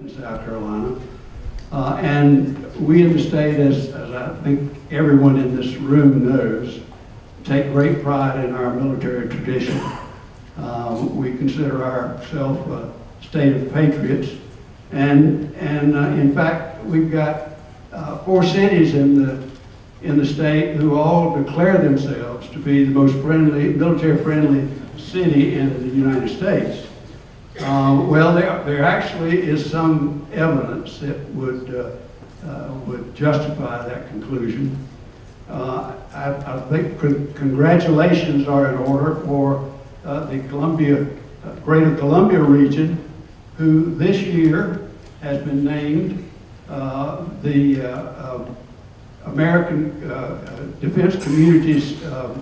in South Carolina. Uh, and we in the state, as, as I think everyone in this room knows, take great pride in our military tradition. Uh, we consider ourselves a state of patriots. And, and uh, in fact, we've got uh, four cities in the, in the state who all declare themselves to be the most friendly, military-friendly city in the United States. Uh, well, there, there actually is some evidence that would, uh, uh, would justify that conclusion. Uh, I, I think con- congratulations are in order for uh, the Columbia, Greater Columbia region, who this year has been named the uh, American Defense Communities, uh,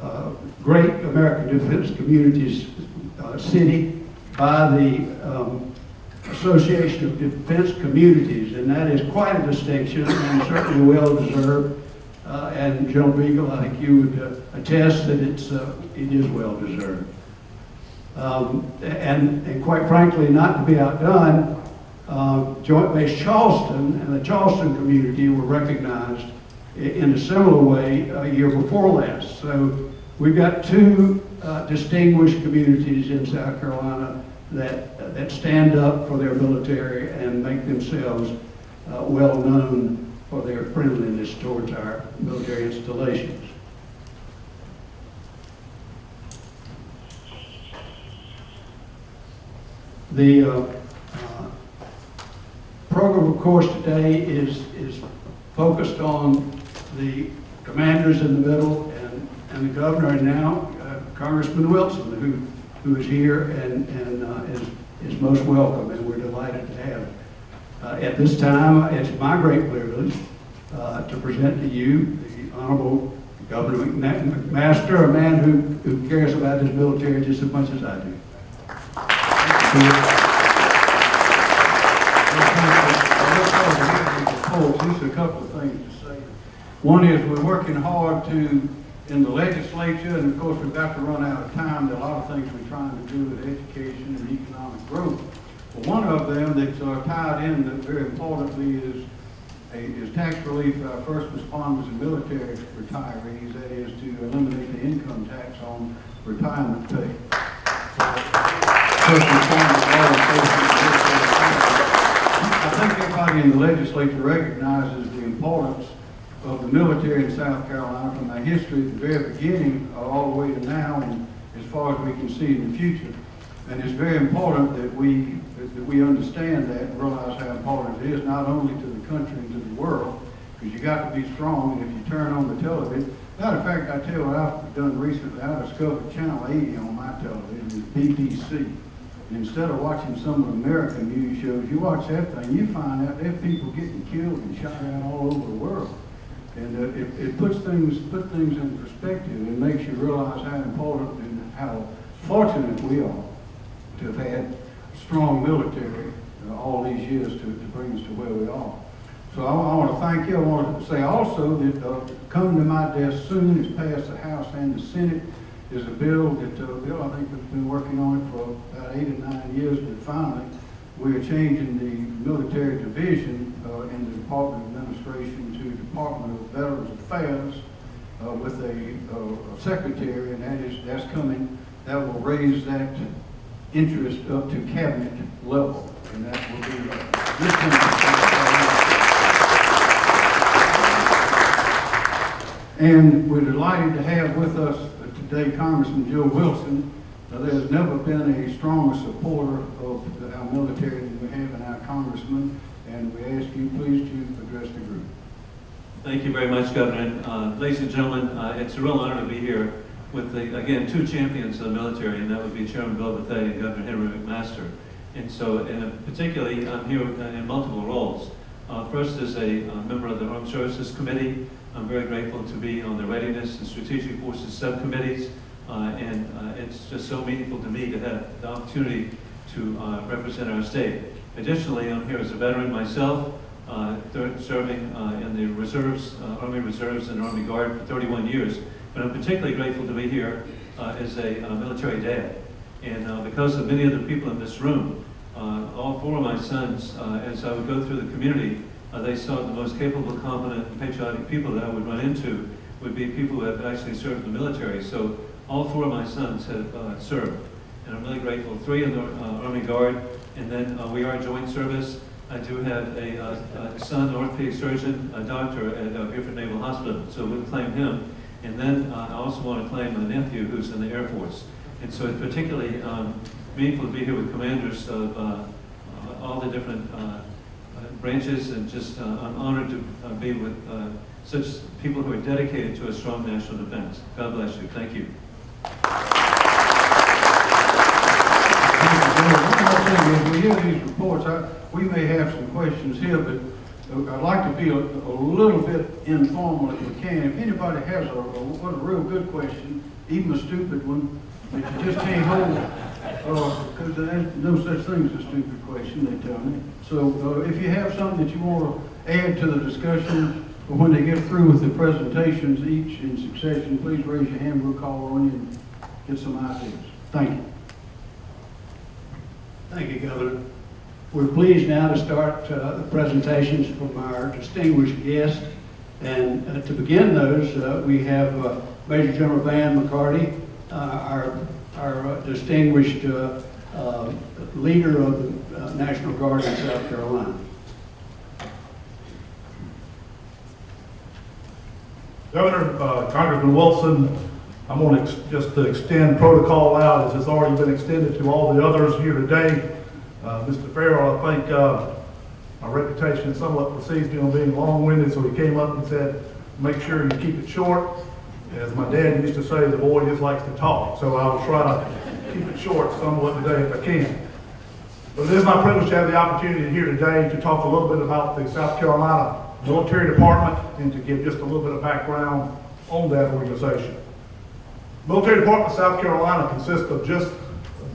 uh, Great American Defense Communities uh, City by the um, Association of Defense Communities, and that is quite a distinction and certainly well deserved. Uh, and General Beagle, I think you would uh, attest that it's uh, it is well deserved. Um, and, and quite frankly, not to be outdone, uh, Joint Base Charleston and the Charleston community were recognized in a similar way a year before last. So we've got two uh, distinguished communities in South Carolina that, that stand up for their military and make themselves uh, well known for their friendliness towards our military installations. The uh, uh, program, of course, today is, is focused on the commanders in the middle and, and the governor, and now Congressman Wilson, who, who is here and, and uh, is, is most welcome, and we're delighted to have. Uh, At this time, it's my great privilege uh, to present to you the Honorable Governor McMaster, a man who, who cares about his military just as much as I do. A couple of things to say. One is we're working hard to, in the legislature, and of course, we've got to run out of time. There are a lot of things we're trying to do with education and economic growth. But one of them that's uh, tied in that very importantly is, a- is tax relief for our first responders and military retirees. That is to eliminate the income tax on retirement pay. I think everybody in the legislature recognizes the importance of the military in South Carolina from our history at the very beginning uh, all the way to now and as far as we can see in the future. And it's very important that we, that we understand that and realize how important it is, not only to the country and to the world, because you got to be strong, and if you turn on the television, matter of fact, I tell you what I've done recently, I discovered Channel 80 on my television, BBC. Instead of watching some of the American news shows, you watch that thing, you find out there people getting killed and shot at all over the world. And uh, it, it puts things, put things in perspective and makes you realize how important and how fortunate we are to have had strong military uh, all these years to, to bring us to where we are. So I, I want to thank you. I want to say also that uh, to my desk soon is passed the House and the Senate is a bill that, uh, Bill, I think we've been working on it for about eight or nine years, but finally, we are changing the military division uh, in the Department of Administration to Department of Veterans Affairs uh, with a, uh, a secretary, and that is, that's coming, that will raise that interest up to cabinet level, and that will be, uh. And we're delighted to have with us today Congressman Joe Wilson. Now, there's never been a stronger supporter of our military than we have in our congressman, and we ask you please to address the group. Thank you very much, Governor. Uh, Ladies and gentlemen, uh, it's a real honor to be here with, the again, two champions of the military, and that would be Chairman Bill Bethea and Governor Henry McMaster. And so, and particularly, I'm here in multiple roles. Uh, First, as a uh, member of the Armed Services Committee, I'm very grateful to be on the Readiness and Strategic Forces Subcommittees, uh, and uh, it's just so meaningful to me to have the opportunity to uh, represent our state. Additionally, I'm here as a veteran myself, uh, serving uh, in the reserves, uh, Army Reserves and Army Guard for 31 years. But I'm particularly grateful to be here uh, as a uh, military dad. And uh, because of many of the people in this room, uh, all four of my sons, uh, as I would go through the community, uh, they saw the most capable, competent, and patriotic people that I would run into would be people who have actually served in the military. So all four of my sons have uh, served, and I'm really grateful. Three in the uh, Army Guard, and then uh, we are joint service. I do have a, uh, a son, orthopedic surgeon, a doctor at uh, Beaufort Naval Hospital, so we'll claim him. And then uh, I also want to claim a nephew who's in the Air Force. And so it's particularly um, meaningful to be here with commanders of uh, uh, all the different uh, uh, branches, and just, I'm honored to be with such people who are dedicated to a strong national defense. God bless you. Thank you, Bill. One more thing, as we hear these reports, I, we may have some questions here, but uh, I'd like to be a, a little bit informal if we can. If anybody has a, a, a real good question, even a stupid one, that you just can't hold, uh, because there's no such thing as a stupid question, they tell me. So, uh, if you have something that you want to add to the discussion, when they get through with the presentations, each in succession, please raise your hand, we'll call on you and get some ideas. Thank you. Thank you, Governor. We're pleased now to start uh, the presentations from our distinguished guests. And uh, to begin those, uh, we have uh, Major General Van McCarty, uh, our our distinguished uh, leader of the National Guard in South Carolina. Governor, Congressman Wilson, I'm going to just to extend protocol out as it's already been extended to all the others here today. Uh, Mr. Farrell, I think uh, my reputation somewhat precedes me on being long-winded, so he came up and said, make sure you keep it short. As my dad used to say, the boy just likes to talk, so I will try to keep it short somewhat today if I can. But it is my privilege to have the opportunity here today to talk a little bit about the South Carolina Military Department and to give just a little bit of background on that organization. Military Department of South Carolina consists of just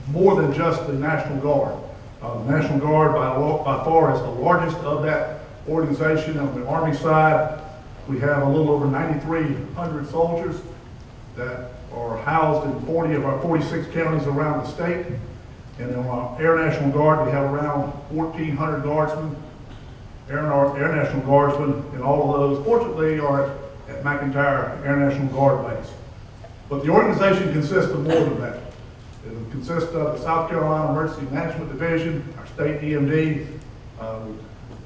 more than just the National Guard. Uh, the National Guard by, by far is the largest of that organization. On the Army side, we have a little over 9,300 soldiers that are housed in 40 of our 46 counties around the state. And on our Air National Guard, we have around 1,400 guardsmen, Air, Air National Guardsmen, and all of those, fortunately, are at at McEntire Air National Guard Base. But the organization consists of more than that. It consists of the South Carolina Emergency Management Division, our state EMD, uh,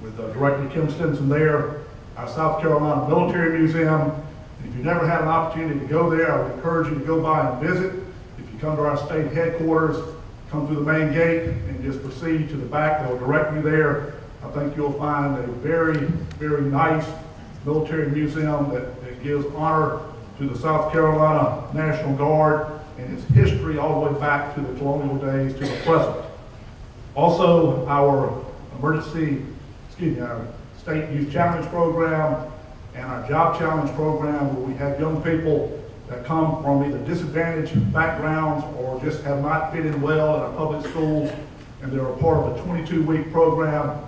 with uh, Director Kim Stinson there, our South Carolina Military Museum. And If you've never had an opportunity to go there, I would encourage you to go by and visit. If you come to our state headquarters, come through the main gate and just proceed to the back, they'll direct you there. I think you'll find a very, very nice military museum that, that gives honor to the South Carolina National Guard and its history all the way back to the colonial days to the present. Also, our emergency, excuse me, our state youth challenge program and our job challenge program where we have young people that come from either disadvantaged backgrounds or just have not fitted well in our public schools. And they're a part of a 22-week program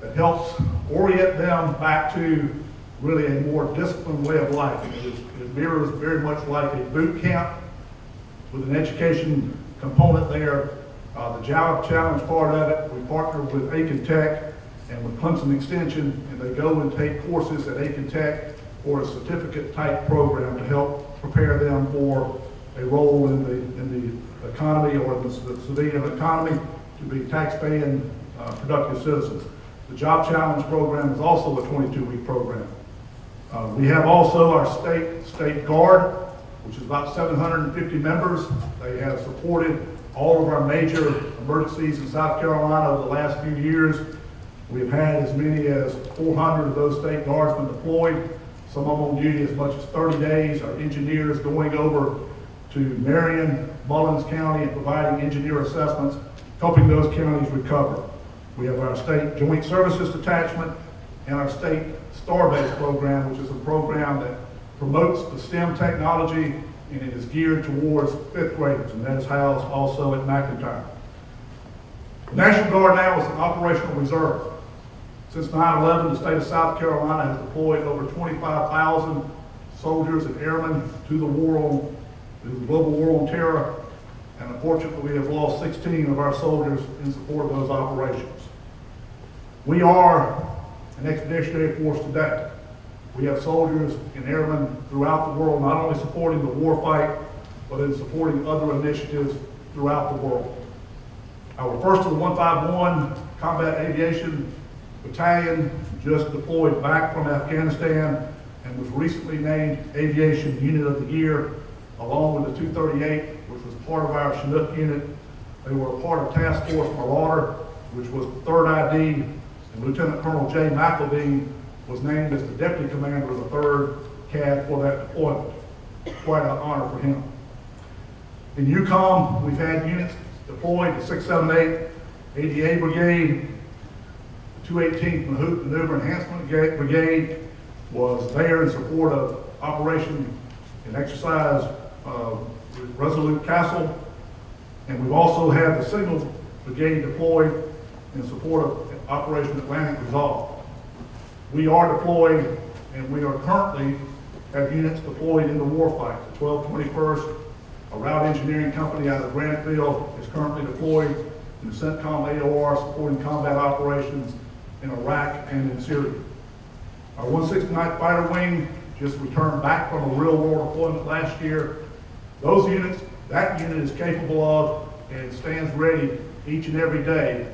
that helps orient them back to really a more disciplined way of life. It is- it mirrors very much like a boot camp with an education component there. Uh, the job challenge part of it, we partner with Aiken Tech and with Clemson Extension, and they go and take courses at Aiken Tech or a certificate type program to help prepare them for a role in the, in the economy or the c- civilian economy to be tax-paying, uh, productive citizens. The job challenge program is also a 22-week program. Uh, We have also our state, state guard, which is about 750 members. They have supported all of our major emergencies in South Carolina over the last few years. We've had as many as 400 of those state guardsmen deployed, some of them on duty as much as 30 days. Our engineers going over to Marion, Mullins County and providing engineer assessments, helping those counties recover. We have our state joint services detachment and our state Starbase program, which is a program that promotes the STEM technology and it is geared towards fifth graders, and that is housed also at McEntire. The National Guard now is an operational reserve. Since 9/11, the state of South Carolina has deployed over 25,000 soldiers and airmen to the war on, to the global war on terror. and unfortunately, we have lost 16 of our soldiers in support of those operations. We are an expeditionary force today. We have soldiers and airmen throughout the world, not only supporting the war fight, but in supporting other initiatives throughout the world. Our first of the 151 Combat Aviation Battalion just deployed back from Afghanistan and was recently named Aviation Unit of the Year, along with the 238, which was part of our Chinook unit. They were a part of Task Force Marauder, which was the third ID, and Lieutenant Colonel Jay McElveen was named as the Deputy Commander of the third CAB for that deployment. Quite an honor for him. In EUCOM, we've had units deployed, the 678 ADA Brigade, the 218th Mahout Maneuver Enhancement Brigade was there in support of Operation and Exercise uh, Resolute Castle. And we've also had the Signal Brigade deployed in support of Operation Atlantic Resolve. We are deployed, and we are currently have units deployed in the warfight. The 1221st, a route engineering company out of Graniteville, is currently deployed in the CENTCOM AOR supporting combat operations in Iraq and in Syria. Our 169th Fighter Wing just returned back from a real war deployment last year. Those units, that unit is capable of and stands ready each and every day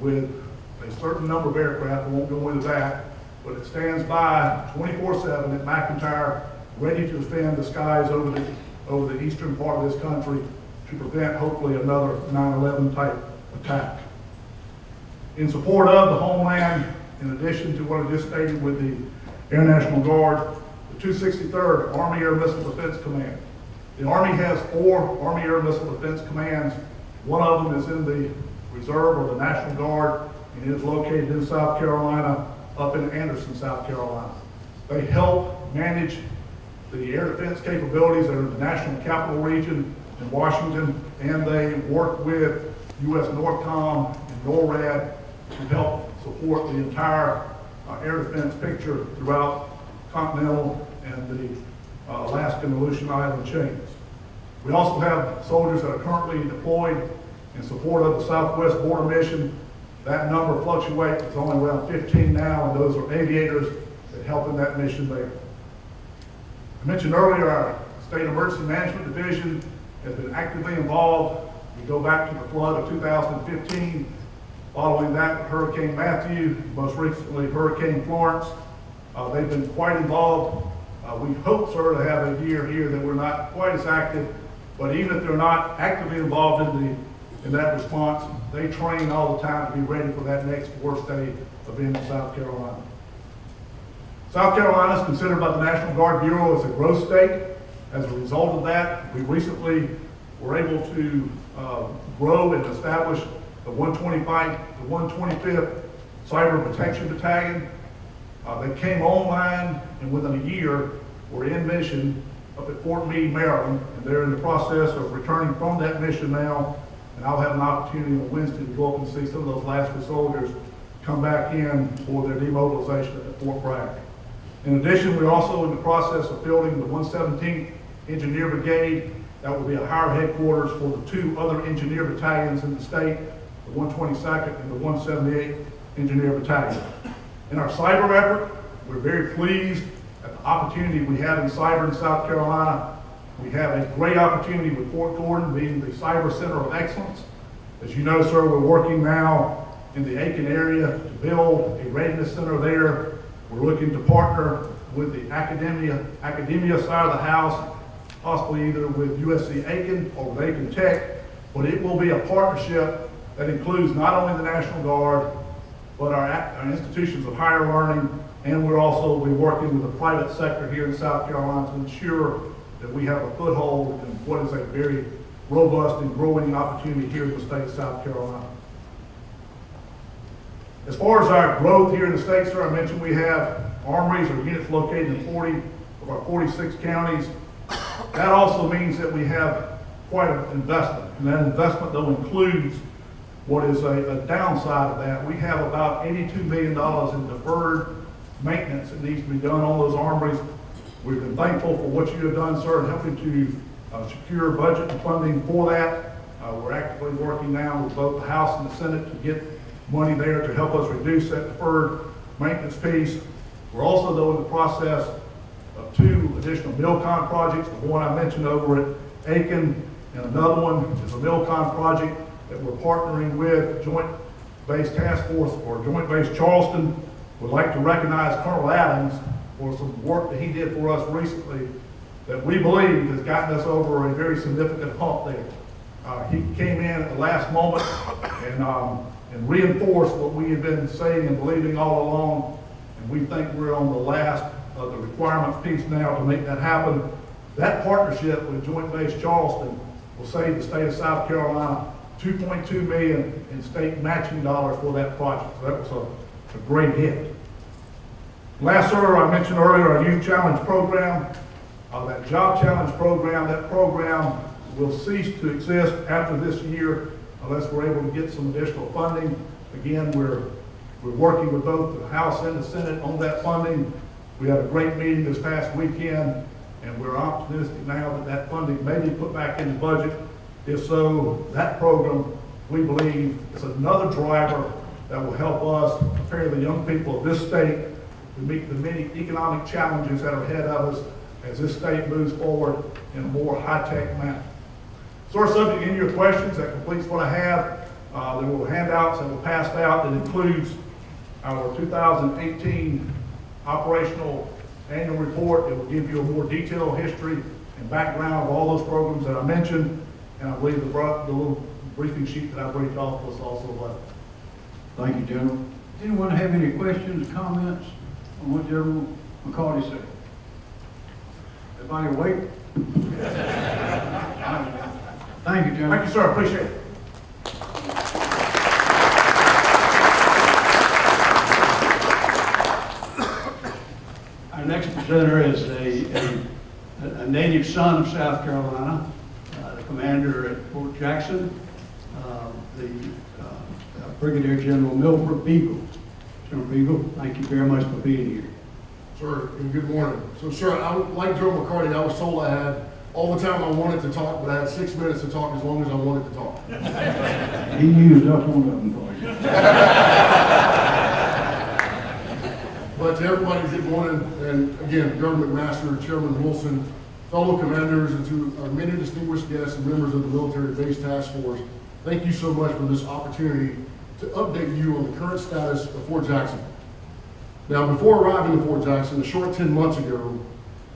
with a certain number of aircraft, won't go into that, but it stands by 24/7 at McEntire, ready to defend the skies over the, over the eastern part of this country to prevent hopefully another 9/11 type attack. In support of the homeland, in addition to what I just stated with the Air National Guard, the 263rd Army Air Missile Defense Command. The Army has four Army Air Missile Defense Commands. One of them is in the Reserve or the National Guard, it is located in South Carolina, up in Anderson, South Carolina. They help manage the air defense capabilities that are in the National Capital Region in Washington, and they work with U.S. NORTHCOM and NORAD to help support the entire uh, air defense picture throughout continental and the uh, Alaskan and Aleutian Island chains. We also have soldiers that are currently deployed in support of the Southwest Border Mission. That number fluctuates, it's only around 15 now, and those are aviators that help in that mission there. I mentioned earlier, our State Emergency Management Division has been actively involved. We go back to the flood of 2015. Following that, Hurricane Matthew, most recently Hurricane Florence. Uh, they've been quite involved. Uh, we hope, sir, to have a year here that we're not quite as active, but even if they're not actively involved in the, in that response, they train all the time to be ready for that next worst day event in South Carolina. South Carolina is considered by the National Guard Bureau as a growth state. As a result of that, we recently were able to uh, grow and establish the 125, the 125th Cyber Protection Battalion. Uh, They came online and within a year were in mission up at Fort Meade, Maryland, and they're in the process of returning from that mission now. And I'll have an opportunity on Wednesday to go up and see some of those Alaska soldiers come back in for their demobilization at Fort Bragg. In addition, we're also in the process of building the 117th Engineer Brigade. That will be a higher headquarters for the two other engineer battalions in the state, the 122nd and the 178th Engineer Battalion. In our cyber effort, we're very pleased at the opportunity we have in cyber in South Carolina. We have a great opportunity with Fort Gordon being the Cyber Center of Excellence. As you know, sir, we're working now in the Aiken area to build a readiness center there. We're looking to partner with the academia, academia side of the house, possibly either with USC Aiken or with Aiken Tech, but it will be a partnership that includes not only the National Guard, but our, our institutions of higher learning, and we're also be working with the private sector here in South Carolina to ensure that we have a foothold in what is a very robust and growing opportunity here in the state of South Carolina. As far as our growth here in the state, sir, I mentioned we have armories or units located in 40 of our 46 counties. That also means that we have quite an investment, and that investment though includes what is a, a downside of that. We have about $82 million in deferred maintenance that needs to be done on those armories. We've been thankful for what you have done, sir, in helping to uh, secure budget and funding for that. Uh, We're actively working now with both the House and the Senate to get money there to help us reduce that deferred maintenance piece. We're also, though, in the process of two additional Milcon projects. The one I mentioned over at Aiken, and another one is a Milcon project that we're partnering with Joint Base Task Force or Joint Base Charleston. Would like to recognize Colonel Adams for some work that he did for us recently that we believe has gotten us over a very significant hump there. Uh, he came in at the last moment and, um, and reinforced what we had been saying and believing all along. And we think we're on the last of the requirements piece now to make that happen. That partnership with Joint Base Charleston will save the state of South Carolina 2.2 million in state matching dollars for that project. So that was a, a great hit. Last, sir, I mentioned earlier our Youth Challenge Program. Uh, that Job Challenge Program, that program will cease to exist after this year unless we're able to get some additional funding. Again, we're, we're working with both the House and the Senate on that funding. We had a great meeting this past weekend, and we're optimistic now that that funding may be put back in the budget. If so, that program, we believe, is another driver that will help us prepare the young people of this state to meet the many economic challenges that are ahead of us as this state moves forward in a more high-tech manner. So our subject in your questions, that completes what I have. Uh, there were handouts that were passed out that includes our 2018 operational annual report. It will give you a more detailed history and background of all those programs that I mentioned. And I believe the, the little briefing sheet that I briefed off was also left. Thank you, General. Anyone have any questions, or comments what General McCarty said? Everybody awake? Thank you, General. Thank you, sir, appreciate it. Our next presenter is a, a, a native son of South Carolina, uh, the commander at Fort Jackson, uh, the uh, Brigadier General Milford Beagle. General Beagle, thank you very much for being here. Sir, and good morning. So, sir, I, like Joe McCarty, I was told I had all the time I wanted to talk, but I had six minutes to talk as long as I wanted to talk. He used up one of them for you. But to everybody, good morning, and again, Governor McMaster, Chairman Wilson, fellow commanders, and to our many distinguished guests and members of the Military Base Task Force, thank you so much for this opportunity to update you on the current status of Fort Jackson. Now, before arriving to Fort Jackson, a short 10 months ago,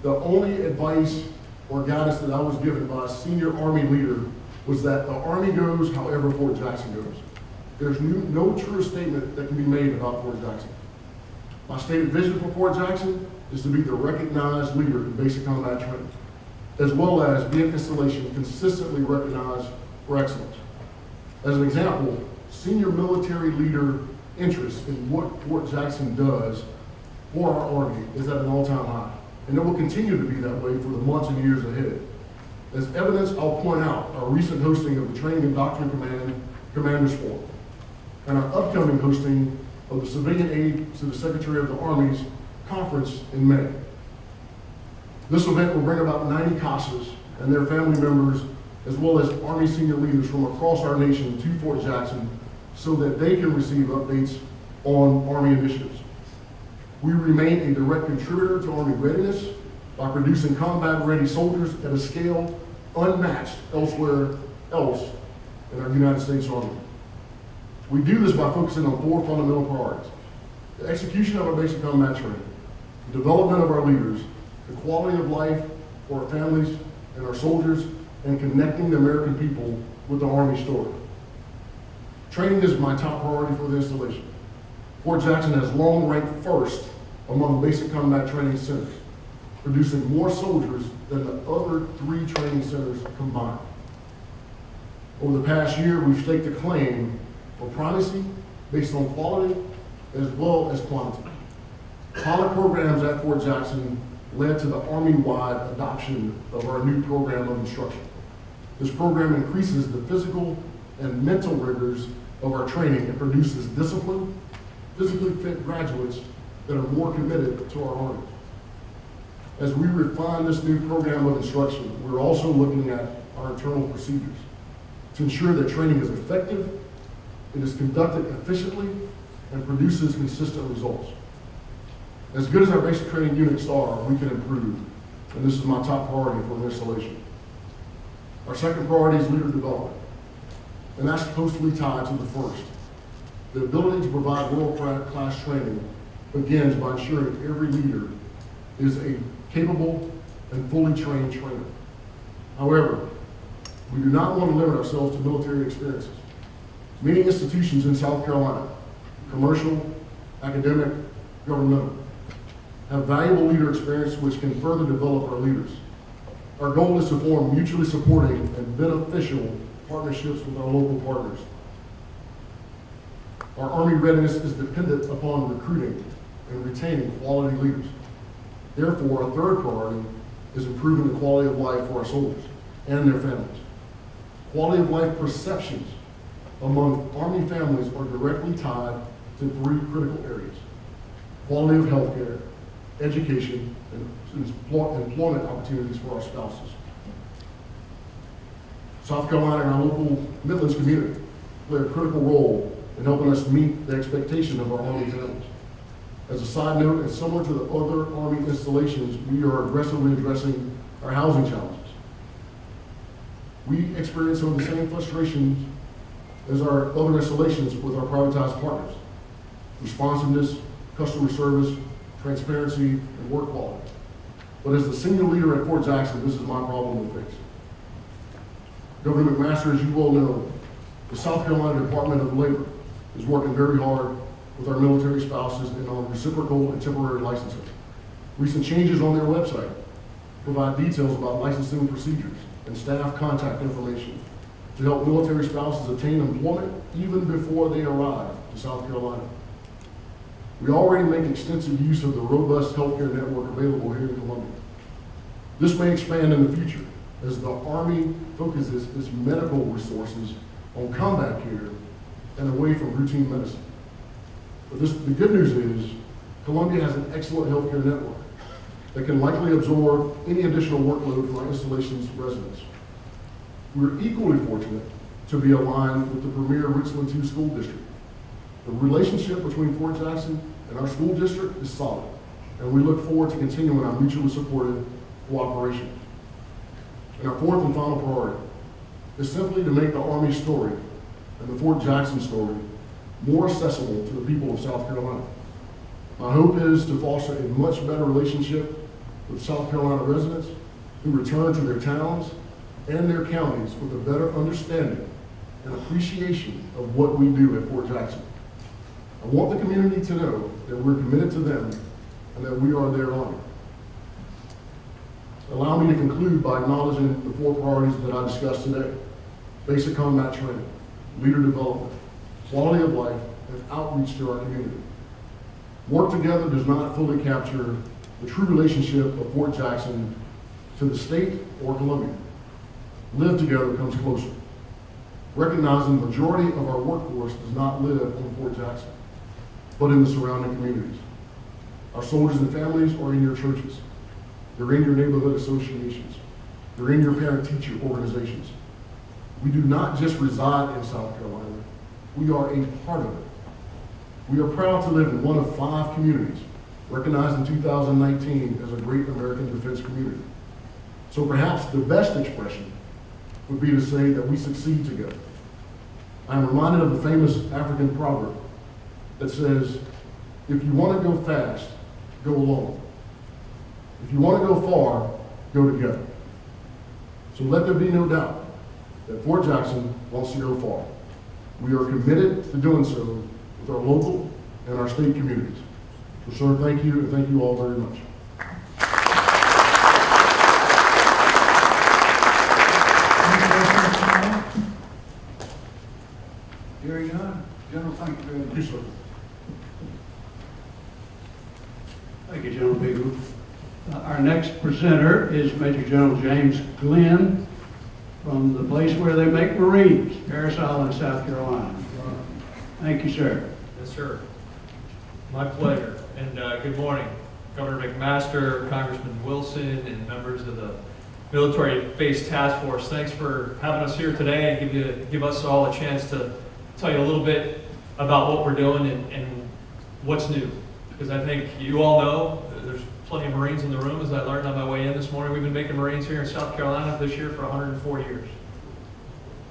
the only advice or guidance that I was given by a senior Army leader was that the Army goes however Fort Jackson goes. There's no, no true statement that can be made about Fort Jackson. My stated vision for Fort Jackson is to be the recognized leader in basic combat training, as well as be an installation consistently recognized for excellence. As an example, senior military leader interest in what Fort Jackson does for our Army is at an all-time high, and it will continue to be that way for the months and years ahead. As evidence, I'll point out our recent hosting of the Training and Doctrine Command Commanders Forum, and our upcoming hosting of the Civilian Aid to the Secretary of the Army's conference in May. This event will bring about 90 CASAs and their family members, as well as Army senior leaders from across our nation to Fort Jackson so that they can receive updates on Army initiatives. We remain a direct contributor to Army readiness by producing combat-ready soldiers at a scale unmatched elsewhere else in our United States Army. We do this by focusing on four fundamental priorities. The execution of our basic combat training, the development of our leaders, the quality of life for our families and our soldiers, and connecting the American people with the Army story. Training is my top priority for the installation. Fort Jackson has long ranked first among basic combat training centers, producing more soldiers than the other three training centers combined. Over the past year, we've staked a claim for primacy based on quality as well as quantity. Pilot programs at Fort Jackson led to the Army-wide adoption of our new program of instruction. This program increases the physical and mental rigors of our training and produces disciplined, physically fit graduates that are more committed to our Army. As we refine this new program of instruction, we're also looking at our internal procedures. to ensure that training is effective, it is conducted efficiently, and produces consistent results. As good as our basic training units are, we can improve, and this is my top priority for installation. Our second priority is leader development, and that's closely tied to the first. The ability to provide world-class training begins by ensuring every leader is a capable and fully trained trainer. However, we do not want to limit ourselves to military experiences. Many institutions in South Carolina, commercial, academic, governmental, have valuable leader experience which can further develop our leaders. Our goal is to form mutually supporting and beneficial partnerships with our local partners. Our Army readiness is dependent upon recruiting and retaining quality leaders. Therefore, our third priority is improving the quality of life for our soldiers and their families. Quality of life perceptions among Army families are directly tied to three critical areas. Quality of health care, education, and employment opportunities for our spouses. South Carolina and our local Midlands community play a critical role in helping us meet the expectation of our Army families. As a side note, and similar to the other Army installations, we are aggressively addressing our housing challenges. We experience some of the same frustrations as our other installations with our privatized partners. Responsiveness, customer service, transparency, and work quality. But as the senior leader at Fort Jackson, this is my problem to fix. Governor McMaster, as you well know, the South Carolina Department of Labor is working very hard with our military spouses and on reciprocal and temporary licensing. Recent changes on their website provide details about licensing procedures and staff contact information to help military spouses obtain employment even before they arrive to South Carolina. We already make extensive use of the robust healthcare network available here in Columbia. This may expand in the future as the Army focuses its medical resources on combat care and away from routine medicine. But this, the good news is Columbia has an excellent healthcare network that can likely absorb any additional workload from our installation's residents. We're equally fortunate to be aligned with the premier Richland II School District. The relationship between Fort Jackson and our school district is solid, and we look forward to continuing our mutually supportive cooperation. And our fourth and final priority is simply to make the Army story and the Fort Jackson story more accessible to the people of South Carolina. My hope is to foster a much better relationship with South Carolina residents who return to their towns and their counties with a better understanding and appreciation of what we do at Fort Jackson. I want the community to know that we're committed to them and that we are their honor. Allow me to conclude by acknowledging the four priorities that I discussed today. Basic combat training, leader development, quality of life, and outreach to our community. Work together does not fully capture the true relationship of Fort Jackson to the state or Columbia. Live together comes closer. Recognizing the majority of our workforce does not live in Fort Jackson, but in the surrounding communities. Our soldiers and families are in your churches. They're in your neighborhood associations. They're in your parent-teacher organizations. We do not just reside in South Carolina. We are a part of it. We are proud to live in one of five communities recognized in 2019 as a great American defense community. So perhaps the best expression would be to say that we succeed together. I am reminded of the famous African proverb that says, if you want to go fast, go alone. If you want to go far, go together. So let there be no doubt that Fort Jackson wants to go far. We are committed to doing so with our local and our state communities. So, sir, thank you, and thank you all very much. Any questions? Hearing none, General, thank you very much. Thank you, sir. Thank you, General Bigelow. Our next presenter is Major General James Glenn from the place where they make Marines, Parris Island, South Carolina. Thank you, sir. Yes, sir. My pleasure. And uh, good morning, Governor McMaster, Congressman Wilson, and members of the Military Base Task Force. Thanks for having us here today and give you, give us all a chance to tell you a little bit about what we're doing and, and what's new. Because I think you all know, there's plenty of Marines in the room, as I learned on my way in this morning. We've been making Marines here in South Carolina this year for 104 years.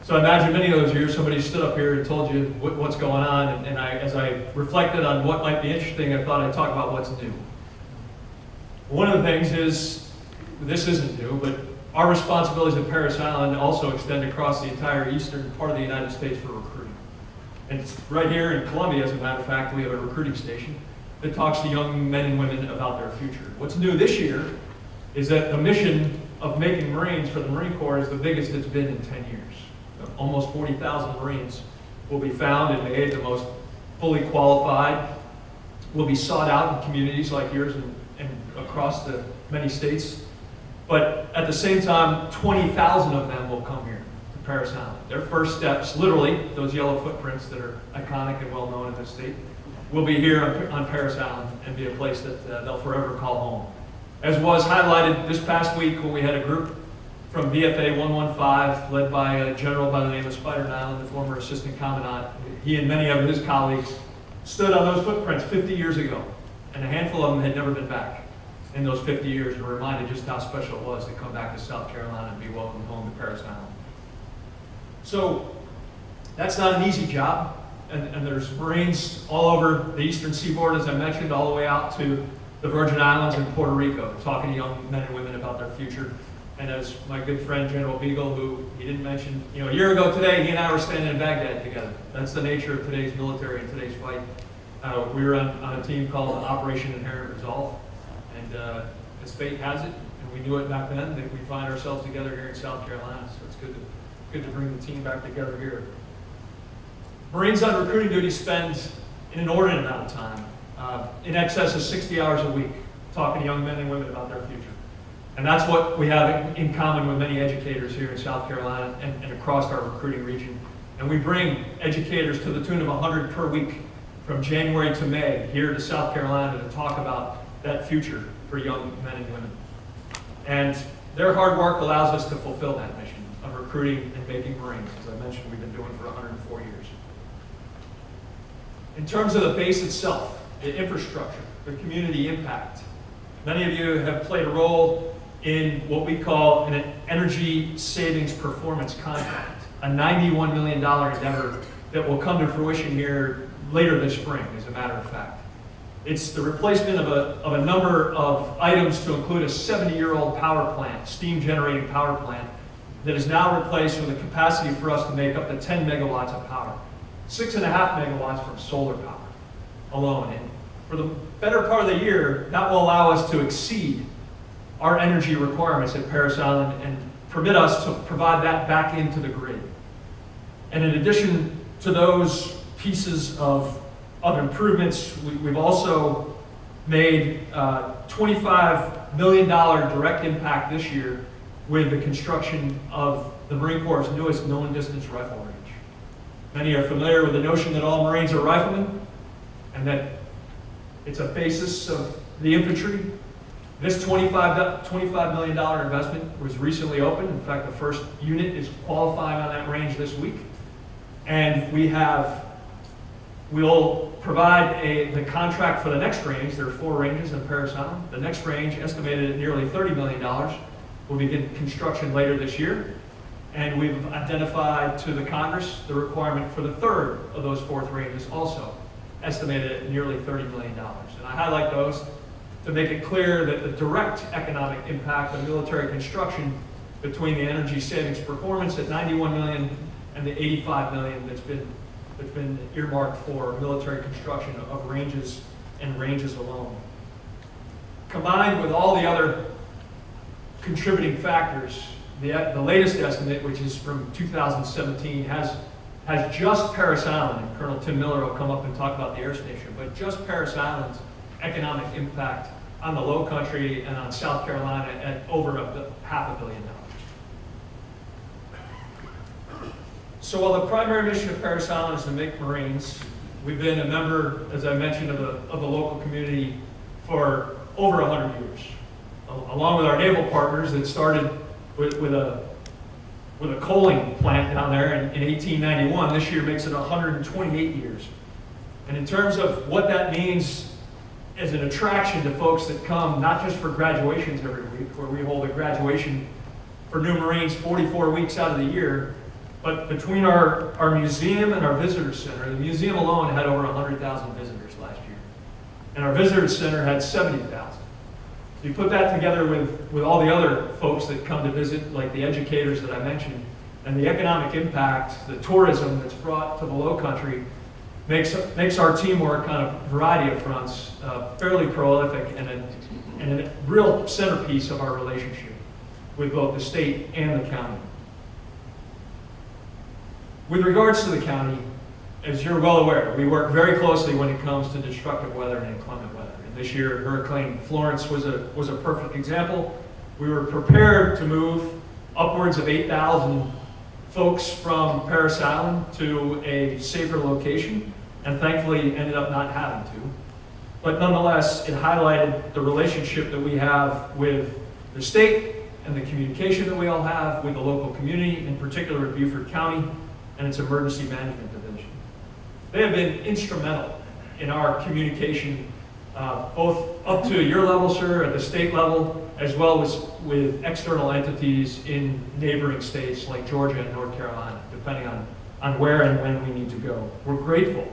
So I imagine many of those years, somebody stood up here and told you what, what's going on, and, and I, as I reflected on what might be interesting, I thought I'd talk about what's new. One of the things is, this isn't new, but our responsibilities at Parris Island also extend across the entire eastern part of the United States for recruiting. And right here in Columbia, as a matter of fact, we have a recruiting station that talks to young men and women about their future. What's new this year is that the mission of making Marines for the Marine Corps is the biggest it's been in 10 years. Almost 40,000 Marines will be found and made, the most fully qualified, will be sought out in communities like yours and, and across the many states. But at the same time, 20,000 of them will come here to Parris Island. Their first steps, literally, those yellow footprints that are iconic and well known in this state, will be here on, on Parris Island and be a place that uh, they'll forever call home. As was highlighted this past week when we had a group from VFA 115, led by a general by the name of Spider Nyland, the former assistant commandant. He and many of his colleagues stood on those footprints 50 years ago, and a handful of them had never been back in those 50 years and were reminded just how special it was to come back to South Carolina and be welcomed home to Parris Island. So that's not an easy job, and, and there's Marines all over the eastern seaboard, as I mentioned, all the way out to the Virgin Islands and Puerto Rico, talking to young men and women about their future. And as my good friend General Beagle, who he didn't mention, you know, a year ago today, he and I were standing in Baghdad together. That's the nature of today's military and today's fight. Uh, we were on, on a team called Operation Inherent Resolve, and uh, as fate has it, and we knew it back then, that we find ourselves together here in South Carolina. So it's good to, good to bring the team back together here. Marines on recruiting duty spend an inordinate amount of time, uh, in excess of 60 hours a week, talking to young men and women about their future. And that's what we have in common with many educators here in South Carolina and, and across our recruiting region. And we bring educators to the tune of 100 per week from January to May here to South Carolina to talk about that future for young men and women. And their hard work allows us to fulfill that mission of recruiting and making Marines, as I mentioned, we've been doing for 104 years. In terms of the base itself, the infrastructure, the community impact, many of you have played a role in what we call an energy savings performance contract, a $91 million endeavor that will come to fruition here later this spring, as a matter of fact. It's the replacement of a, of a number of items to include a 70-year-old power plant, steam-generating power plant, that is now replaced with a capacity for us to make up to 10 megawatts of power. Six and a half megawatts from solar power alone. And for the better part of the year, that will allow us to exceed our energy requirements at Parris Island and permit us to provide that back into the grid. And in addition to those pieces of, of improvements, we, we've also made uh, $25 million direct impact this year with the construction of the Marine Corps' newest known distance rifle. Many are familiar with the notion that all Marines are riflemen and that it's a basis of the infantry. This $25, $25 million investment was recently opened. In fact, the first unit is qualifying on that range this week. And we have, we'll provide a, the contract for the next range. There are four ranges in Parris Island. The next range, estimated at nearly $30 million, will begin construction later this year. And we've identified to the Congress the requirement for the third of those fourth ranges also, estimated at nearly $30 million. And I highlight those to make it clear that the direct economic impact of military construction between the energy savings performance at 91 million and the 85 million that's been, that's been earmarked for military construction of ranges and ranges alone. Combined with all the other contributing factors, the, the latest estimate, which is from 2017, has, has just Parris Island, and Colonel Tim Miller will come up and talk about the air station, but just Parris Island's economic impact on the low country and on South Carolina at over a half a billion dollars. So while the primary mission of Parris Island is to make Marines, we've been a member, as I mentioned, of the, of the local community for over 100 years, along with our naval partners that started with, with a, with a coaling plant down there in, in 1891. This year makes it 128 years. And in terms of what that means as an attraction to folks that come, not just for graduations every week, where we hold a graduation for new Marines 44 weeks out of the year, but between our, our museum and our visitor center, the museum alone had over 100,000 visitors last year. And our visitor center had 70,000. You put that together with, with all the other folks that come to visit, like the educators that I mentioned, and the economic impact, the tourism that's brought to the low country, makes, makes our teamwork on a variety of fronts uh, fairly prolific and a, and a real centerpiece of our relationship with both the state and the county. With regards to the county, as you're well aware, we work very closely when it comes to destructive weather and inclement this year, Hurricane Florence was a, was a perfect example. We were prepared to move upwards of 8,000 folks from Parris Island to a safer location, and thankfully ended up not having to. But nonetheless, it highlighted the relationship that we have with the state and the communication that we all have with the local community, in particular Beaufort County and its Emergency Management Division. They have been instrumental in our communication, uh, both up to your level, sir, at the state level, as well as with external entities in neighboring states like Georgia and North Carolina, depending on, on where and when we need to go. We're grateful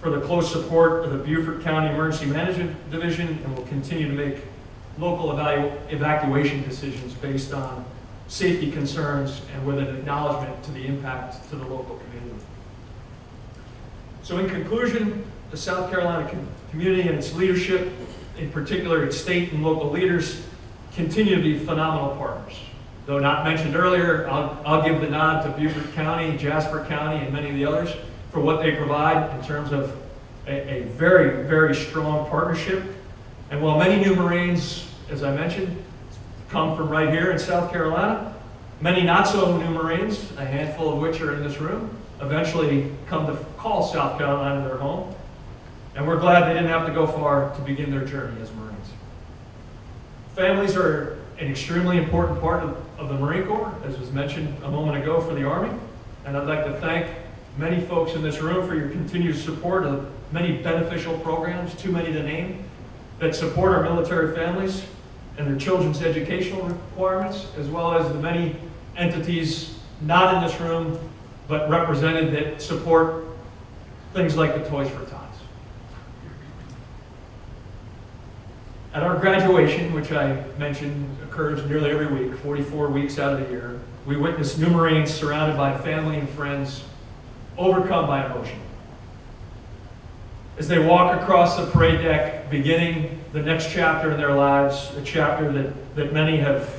for the close support of the Beaufort County Emergency Management Division and will continue to make local evacuation decisions based on safety concerns and with an acknowledgement to the impact to the local community. So in conclusion, the South Carolina community and its leadership, in particular its state and local leaders, continue to be phenomenal partners. Though not mentioned earlier, I'll, I'll give the nod to Beaufort County, Jasper County, and many of the others for what they provide in terms of a, a very, very strong partnership. And while many new Marines, as I mentioned, come from right here in South Carolina, many not so new Marines, a handful of which are in this room, eventually come to call South Carolina their home. And we're glad they didn't have to go far to begin their journey as Marines. Families are an extremely important part of, of the Marine Corps, as was mentioned a moment ago for the Army. And I'd like to thank many folks in this room for your continued support of many beneficial programs, too many to name, that support our military families and their children's educational requirements, as well as the many entities not in this room, but represented that support things like the Toys for At our graduation, which I mentioned occurs nearly every week, 44 weeks out of the year, we witness new Marines surrounded by family and friends, overcome by emotion. As they walk across the parade deck, beginning the next chapter in their lives, a chapter that, that many have,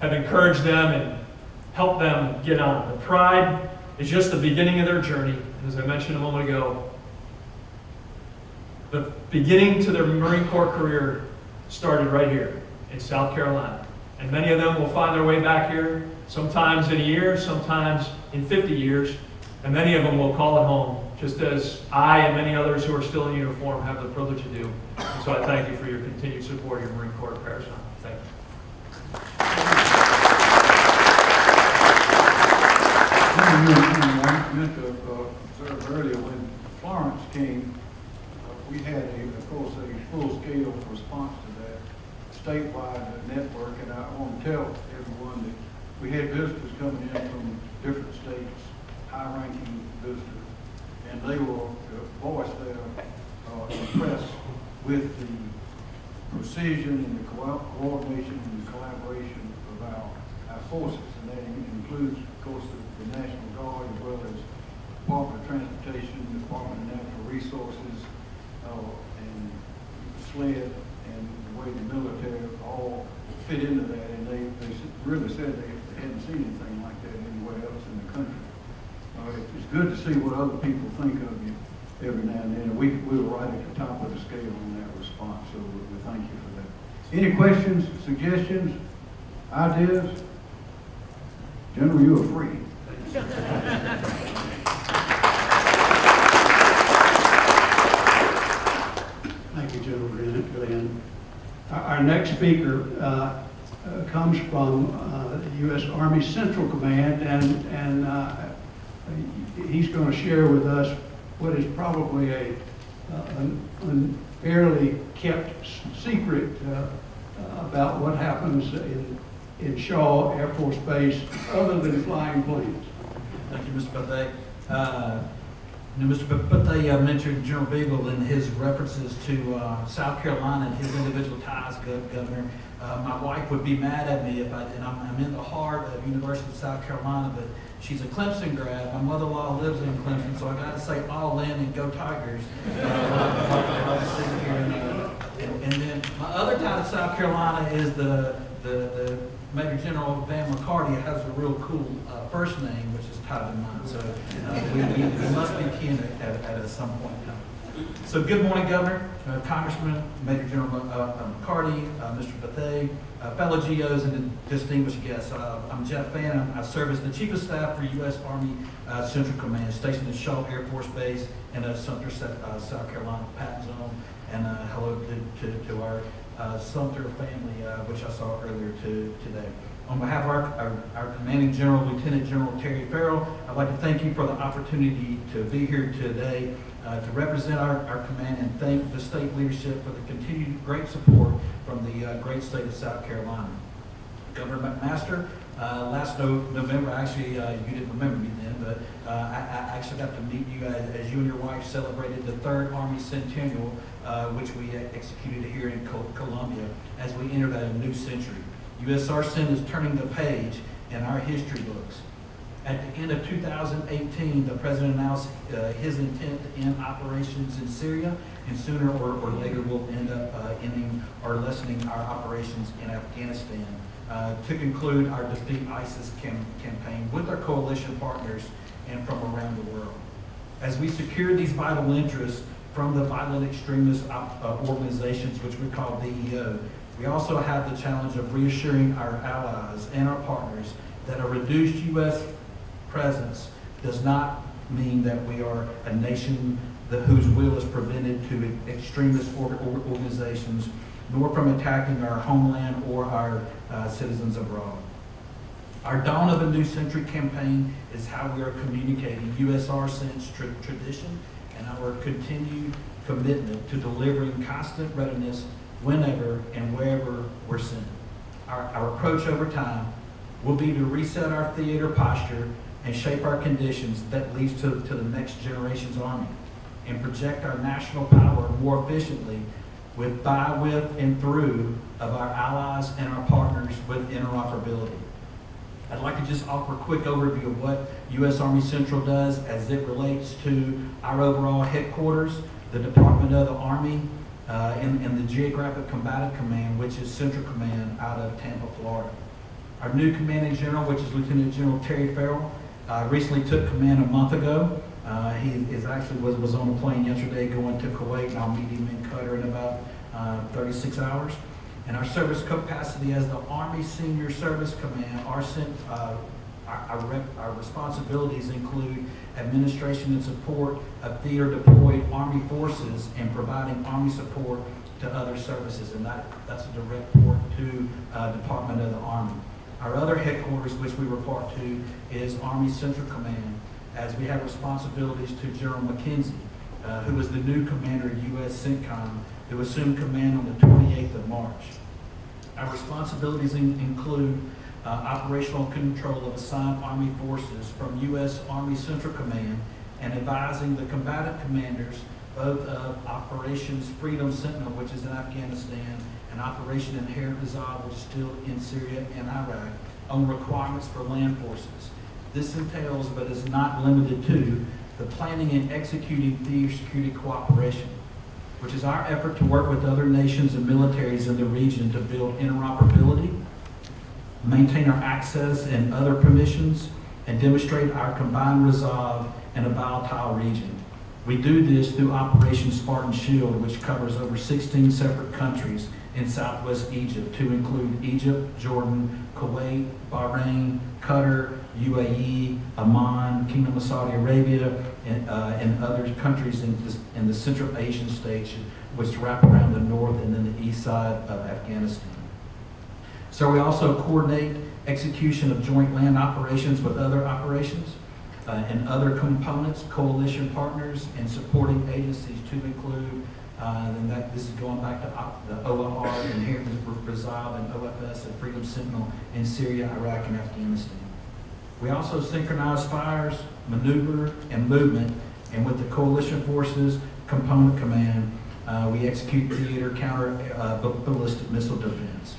have encouraged them and helped them get on. The pride is just the beginning of their journey. As I mentioned a moment ago, the beginning to their Marine Corps career started right here in South Carolina. And many of them will find their way back here, sometimes in a year, sometimes in 50 years, and many of them will call it home, just as I and many others who are still in uniform have the privilege to do. And so I thank you for your continued support of your Marine Corps Parish. Thank you. I meant to observe earlier, when Florence came, we had a, of course, a full-scale response to that statewide network, and I want to tell everyone that we had visitors coming in from different states, high-ranking visitors, and they were, uh, voiced their uh, with the precision and the co- coordination and the collaboration of our, our forces, and that includes, of course, the, the National Guard as well as Department of Transportation, Department of Natural Resources, uh, and SLED, and the way the military all fit into that, and they, they really said they, hadn't seen anything like that anywhere else in the country. Uh, it- it's good to see what other people think of you every now and then, we, we were right at the top of the scale on that response, so we, we thank you for that. Any questions, suggestions, ideas? General, you are free. Thank you, General Glenn. Glenn. Our, our next speaker, uh, uh, comes from uh, U.S. Army Central Command, and, and uh, he's going to share with us what is probably a uh, an unfairly kept secret uh, about what happens in, in Shaw Air Force Base, other than flying planes. Thank you, Mr. Bethea. Know, Mr. Be- uh, mentioned General Beagle in his references to uh, South Carolina and his individual ties, Gov- Governor. Uh, My wife would be mad at me if I, and I'm, I'm in the heart of University of South Carolina, but she's a Clemson grad. My mother-in-law lives in Clemson, so I gotta say all in and go Tigers. And and then my other tie to South Carolina is the, the, the Major General Van McCarty has a real cool uh, first name, which is tied to mine. So uh, we, we we must be kin at, at, at some point in. So good morning, Governor, uh, Congressman, Major General uh, uh, McCarty, uh, Mr. Bethea, uh, fellow GOs, and distinguished guests. I'm Jeff Fannin. I serve as the Chief of Staff for U.S. Army Central Command, stationed at Shaw Air Force Base in Sumter, South Carolina, Patton's Own. And hello to, to, to our uh, Sumter family, uh, which I saw earlier to, today. On behalf of our, our, our commanding general, Lieutenant General Terry Ferrell, I'd like to thank you for the opportunity to be here today uh, to represent our, our command and thank the state leadership for the continued great support from the uh, great state of South Carolina. Governor McMaster, uh, last No- November, actually, uh, you didn't remember me then, but uh, I, I actually got to meet you as, as you and your wife celebrated the third Army Centennial, uh, which we executed here in Col- Columbia as we entered a new century. USARCENT is turning the page in our history books. At the end of 2018, the president announced uh, his intent to end operations in Syria, and sooner or, or later we'll end up uh, ending or lessening our operations in Afghanistan uh, to conclude our Defeat ISIS cam- campaign with our coalition partners and from around the world. As we secure these vital interests from the violent extremist op- uh, organizations, which we call VEO, we also have the challenge of reassuring our allies and our partners that a reduced U.S. presence does not mean that we are a nation that, whose will is prevented to extremist or, or organizations, nor from attacking our homeland or our uh, citizens abroad. Our Dawn of a New Century campaign is how we are communicating USARCENT's tra- tradition and our continued commitment to delivering constant readiness whenever and wherever we're sent. Our, our approach over time will be to reset our theater posture and shape our conditions that leads to, to the next generation's army and project our national power more efficiently with, by, with, and through of our allies and our partners with interoperability. I'd like to just offer a quick overview of what U.S. Army Central does as it relates to our overall headquarters, the Department of the Army, uh, and, and the Geographic Combatant Command, which is Central Command out of Tampa, Florida. Our new commanding general, which is Lieutenant General Terry Ferrell, uh, recently took command a month ago. Uh, he is actually was, was on a plane yesterday going to Kuwait, and I'll meet him in Qatar in about uh, 36 hours. And our service capacity as the Army Senior Service Command, our, uh, our, our, our responsibilities include administration and support of theater deployed Army forces and providing Army support to other services. And that, that's a direct report to uh, Department of the Army. Our other headquarters, which we report to, is Army Central Command, as we have responsibilities to General McKenzie, uh, who is the new commander of U.S. CENTCOM, who assumed command on the 28th of March. Our responsibilities in- include uh, operational control of assigned Army forces from U.S. Army Central Command and advising the combatant commanders both of Operations Freedom Sentinel, which is in Afghanistan, and Operation Inherent Resolve, which is still in Syria and Iraq, on requirements for land forces. This entails, but is not limited to, the planning and executing theater security cooperation, which is our effort to work with other nations and militaries in the region to build interoperability, maintain our access and other permissions, and demonstrate our combined resolve in a volatile region. We do this through Operation Spartan Shield, which covers over 16 separate countries in southwest Egypt, to include Egypt, Jordan, Kuwait, Bahrain, Qatar, UAE, Oman, Kingdom of Saudi Arabia, and, uh, and other countries in, this, in the Central Asian states, which wrap around the north and then the east side of Afghanistan. So we also coordinate execution of joint land operations with other operations uh, and other components, coalition partners, and supporting agencies to include, uh, and that, this is going back to the op- the Inherent Resolve, and OFS, and Freedom Sentinel in Syria, Iraq, and Afghanistan. We also synchronize fires, maneuver, and movement, and with the coalition forces component command, uh, we execute theater counter uh, ballistic missile defense.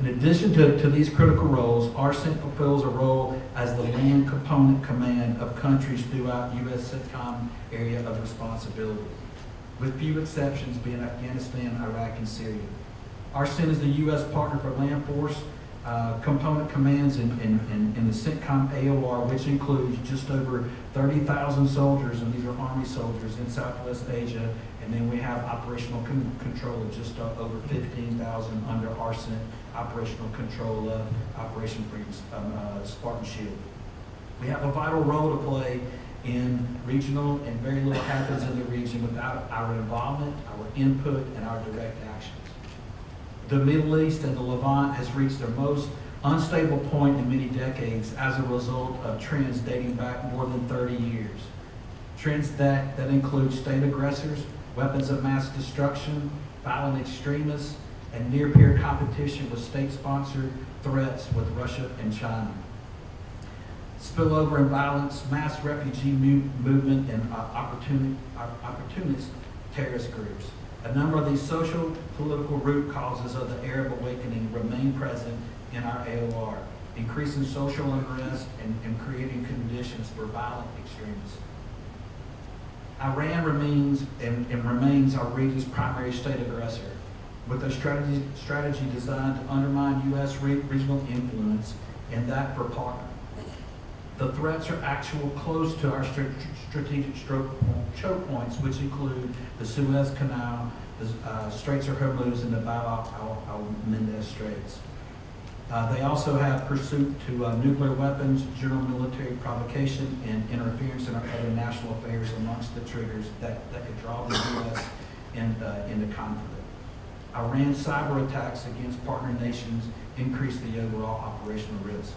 In addition to, to these critical roles, ARCENT fulfills a role as the land component command of countries throughout U.S. CENTCOM area of responsibility, with few exceptions being Afghanistan, Iraq, and Syria. ARCENT is the U.S. partner for land force uh, component commands in, in, in, in the CENTCOM AOR, which includes just over 30,000 soldiers, and these are Army soldiers in Southwest Asia. And then we have operational con- control of just uh, over 15,000 under ARCENT operational control of Operation Freedom, um, uh, Spartan Shield. We have a vital role to play in regional, and very little happens in the region without our involvement, our input, and our direct actions. The Middle East and the Levant has reached their most unstable point in many decades as a result of trends dating back more than 30 years. Trends that, that include state aggressors, weapons of mass destruction, violent extremists, and near-peer competition with state-sponsored threats with Russia and China. Spillover and violence, mass refugee movement, and uh, opportunist terrorist groups. A number of these social, political root causes of the Arab awakening remain present in our AOR, increasing social unrest and, and creating conditions for violent extremists. Iran remains and, and remains our region's primary state aggressor, with a strategy, strategy designed to undermine U.S. re- regional influence and that for partner. The threats are actual close to our strategic choke points, which include the Suez Canal, the uh, Straits of Hormuz, and the Bab al- al Mendez Straits. Uh, they also have pursuit to uh, nuclear weapons, general military provocation, and interference in our other national affairs amongst the triggers that, that could draw the U.S. in, into conflict. Iran's cyber attacks against partner nations increase the overall operational risk.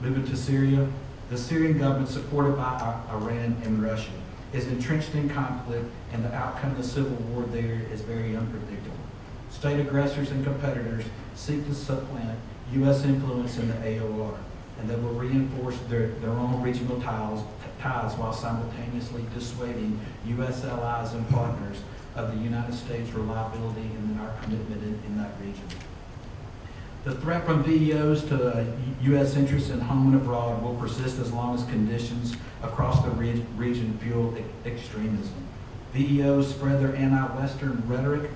Moving to Syria, the Syrian government, supported by Iran and Russia, is entrenched in conflict, and the outcome of the civil war there is very unpredictable. State aggressors and competitors seek to supplant U.S. influence in the AOR, and they will reinforce their, their own regional ties, ties while simultaneously dissuading U.S. allies and partners of the United States' reliability and our commitment in, in that region. The threat from VEOs to U.S. interests in home and abroad will persist as long as conditions across the re- region fuel extremism. VEOs spread their anti-Western rhetoric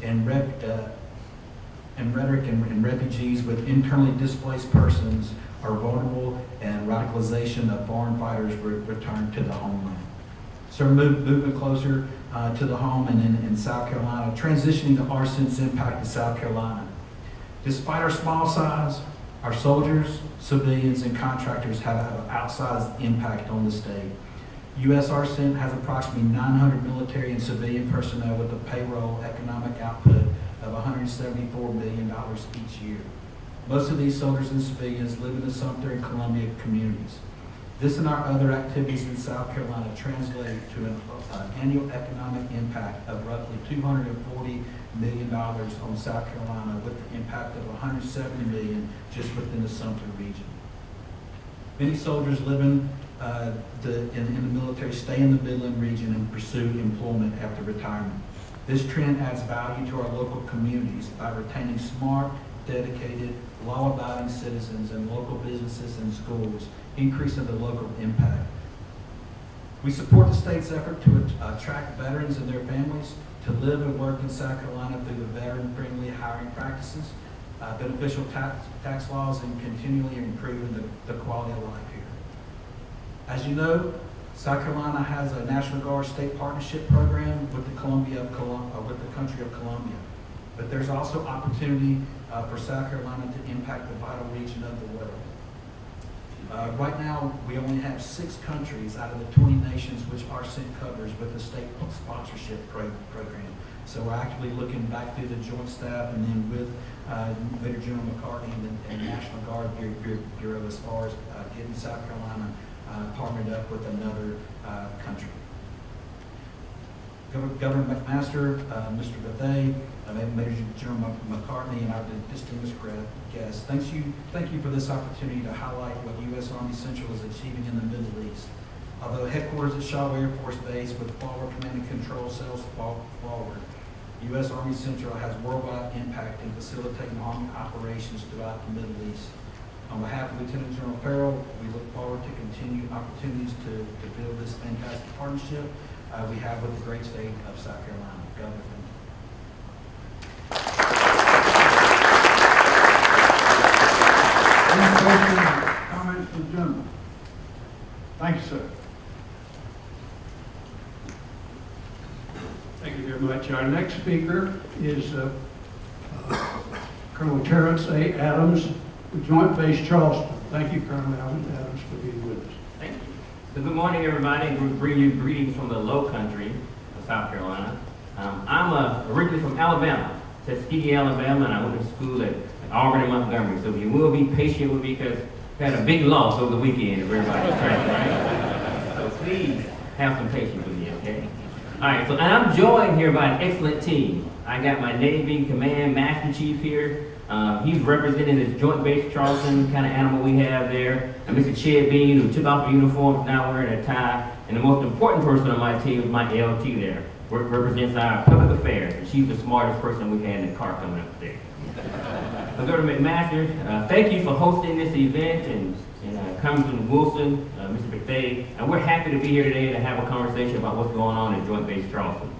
and, uh, and rhetoric and, and refugees with internally displaced persons are vulnerable and radicalization of foreign fighters re- return to the homeland. So move, moving closer uh, to the home and in, in South Carolina, transitioning to ARCENT's impact in South Carolina. Despite our small size, our soldiers, civilians, and contractors have an outsized impact on the state. USARCENT has approximately 900 military and civilian personnel with a payroll economic output of $174 million each year. Most of these soldiers and civilians live in the Sumter and Columbia communities. This and our other activities in South Carolina translate to an uh, annual economic impact of roughly $240 million dollars on South Carolina with the impact of 170 million just within the Sumter region. Many soldiers living uh, the, in, in the military stay in the Midland region and pursue employment after retirement. This trend adds value to our local communities by retaining smart, dedicated, law-abiding citizens and local businesses and schools, increasing the local impact. We support the state's effort to attract veterans and their families to live and work in South Carolina through the veteran-friendly hiring practices, uh, beneficial tax, tax laws, and continually improving the, the quality of life here. As you know, South Carolina has a National Guard State Partnership Program with the Columbia of Colum- uh, with the country of Columbia. But there's also opportunity uh, for South Carolina to impact the vital region of the world. Uh, Right now, we only have six countries out of the 20 nations which ARCENT covers with the state sponsorship pro- program. So we're actively looking back through the joint staff and then with uh, Major General McCarty and the and National Guard Bu- Bu- Bureau as far as uh, getting South Carolina uh, partnered up with another uh, country. Governor McMaster, uh, Mr. Bethea, uh, Major General McCarty, and our distinguished guests. Thanks you, thank you for this opportunity to highlight what U.S. Army Central is achieving in the Middle East. Although headquarters at Shaw Air Force Base with Forward Command and Control Cells for- forward, U.S. Army Central has worldwide impact in facilitating army operations throughout the Middle East. On behalf of Lieutenant General Ferrell, we look forward to continued opportunities to, to build this fantastic partnership uh, we have with the great state of South Carolina. Governor, thank you. Any questions, comments from the gentleman? Thank you, sir. Thank you very much. Our next speaker is uh, uh, Colonel Terrence A. Adams, with Joint Base Charleston. Thank you, Colonel Adams, for being with us. So good morning, everybody, we bring you greetings from the low country of South Carolina. Um, I'm uh, originally from Alabama, Tuskegee, Alabama, and I went to school at Auburn and Montgomery. So you will be patient with me because we had a big loss over the weekend of everybody's training, right? So please have some patience with me, okay? All right, so I'm joined here by an excellent team. I got my Navy Command Master Chief here. Uh, he's representing this Joint Base Charleston kind of animal we have there. And Mr. Chad Bean, who took off the uniform, now wearing a tie. And the most important person on my team is my LT there, represents our public affairs. And she's the smartest person we had in the car coming up there. Governor McMaster, uh, thank you for hosting this event and, and uh, Congressman Wilson, uh, Mr. McDade, and we're happy to be here today to have a conversation about what's going on in Joint Base Charleston.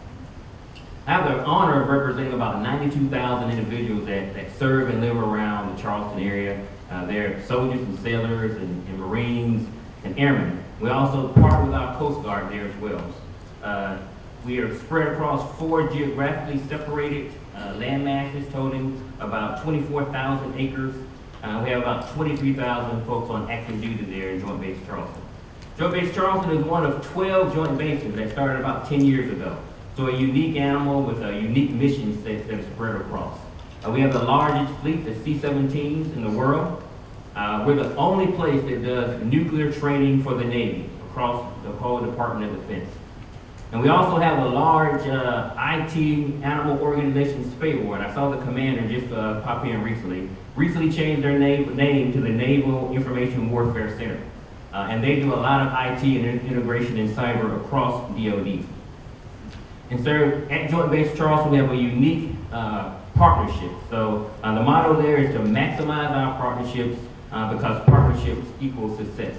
I have the honor of representing about 92,000 individuals that, that serve and live around the Charleston area. Uh, they're soldiers and sailors and, and Marines and airmen. We also partner with our Coast Guard there as well. Uh, we are spread across four geographically separated uh, land masses totaling about 24,000 acres. Uh, we have about 23,000 folks on active duty there in Joint Base Charleston. Joint Base Charleston is one of 12 joint bases that started about 10 years ago. So a unique animal with a unique mission that is spread across. Uh, we have the largest fleet, the C-17s in the world. Uh, we're the only place that does nuclear training for the Navy across the whole Department of Defense. And we also have a large uh, IT animal organization, SPAWAR, and I saw the commander just uh, pop in recently. Recently changed their name, name to the Naval Information Warfare Center. Uh, and they do a lot of IT and integration in cyber across DoD. And so at Joint Base Charleston, we have a unique uh, partnership. So uh, the motto there is to maximize our partnerships uh, because partnerships equal success.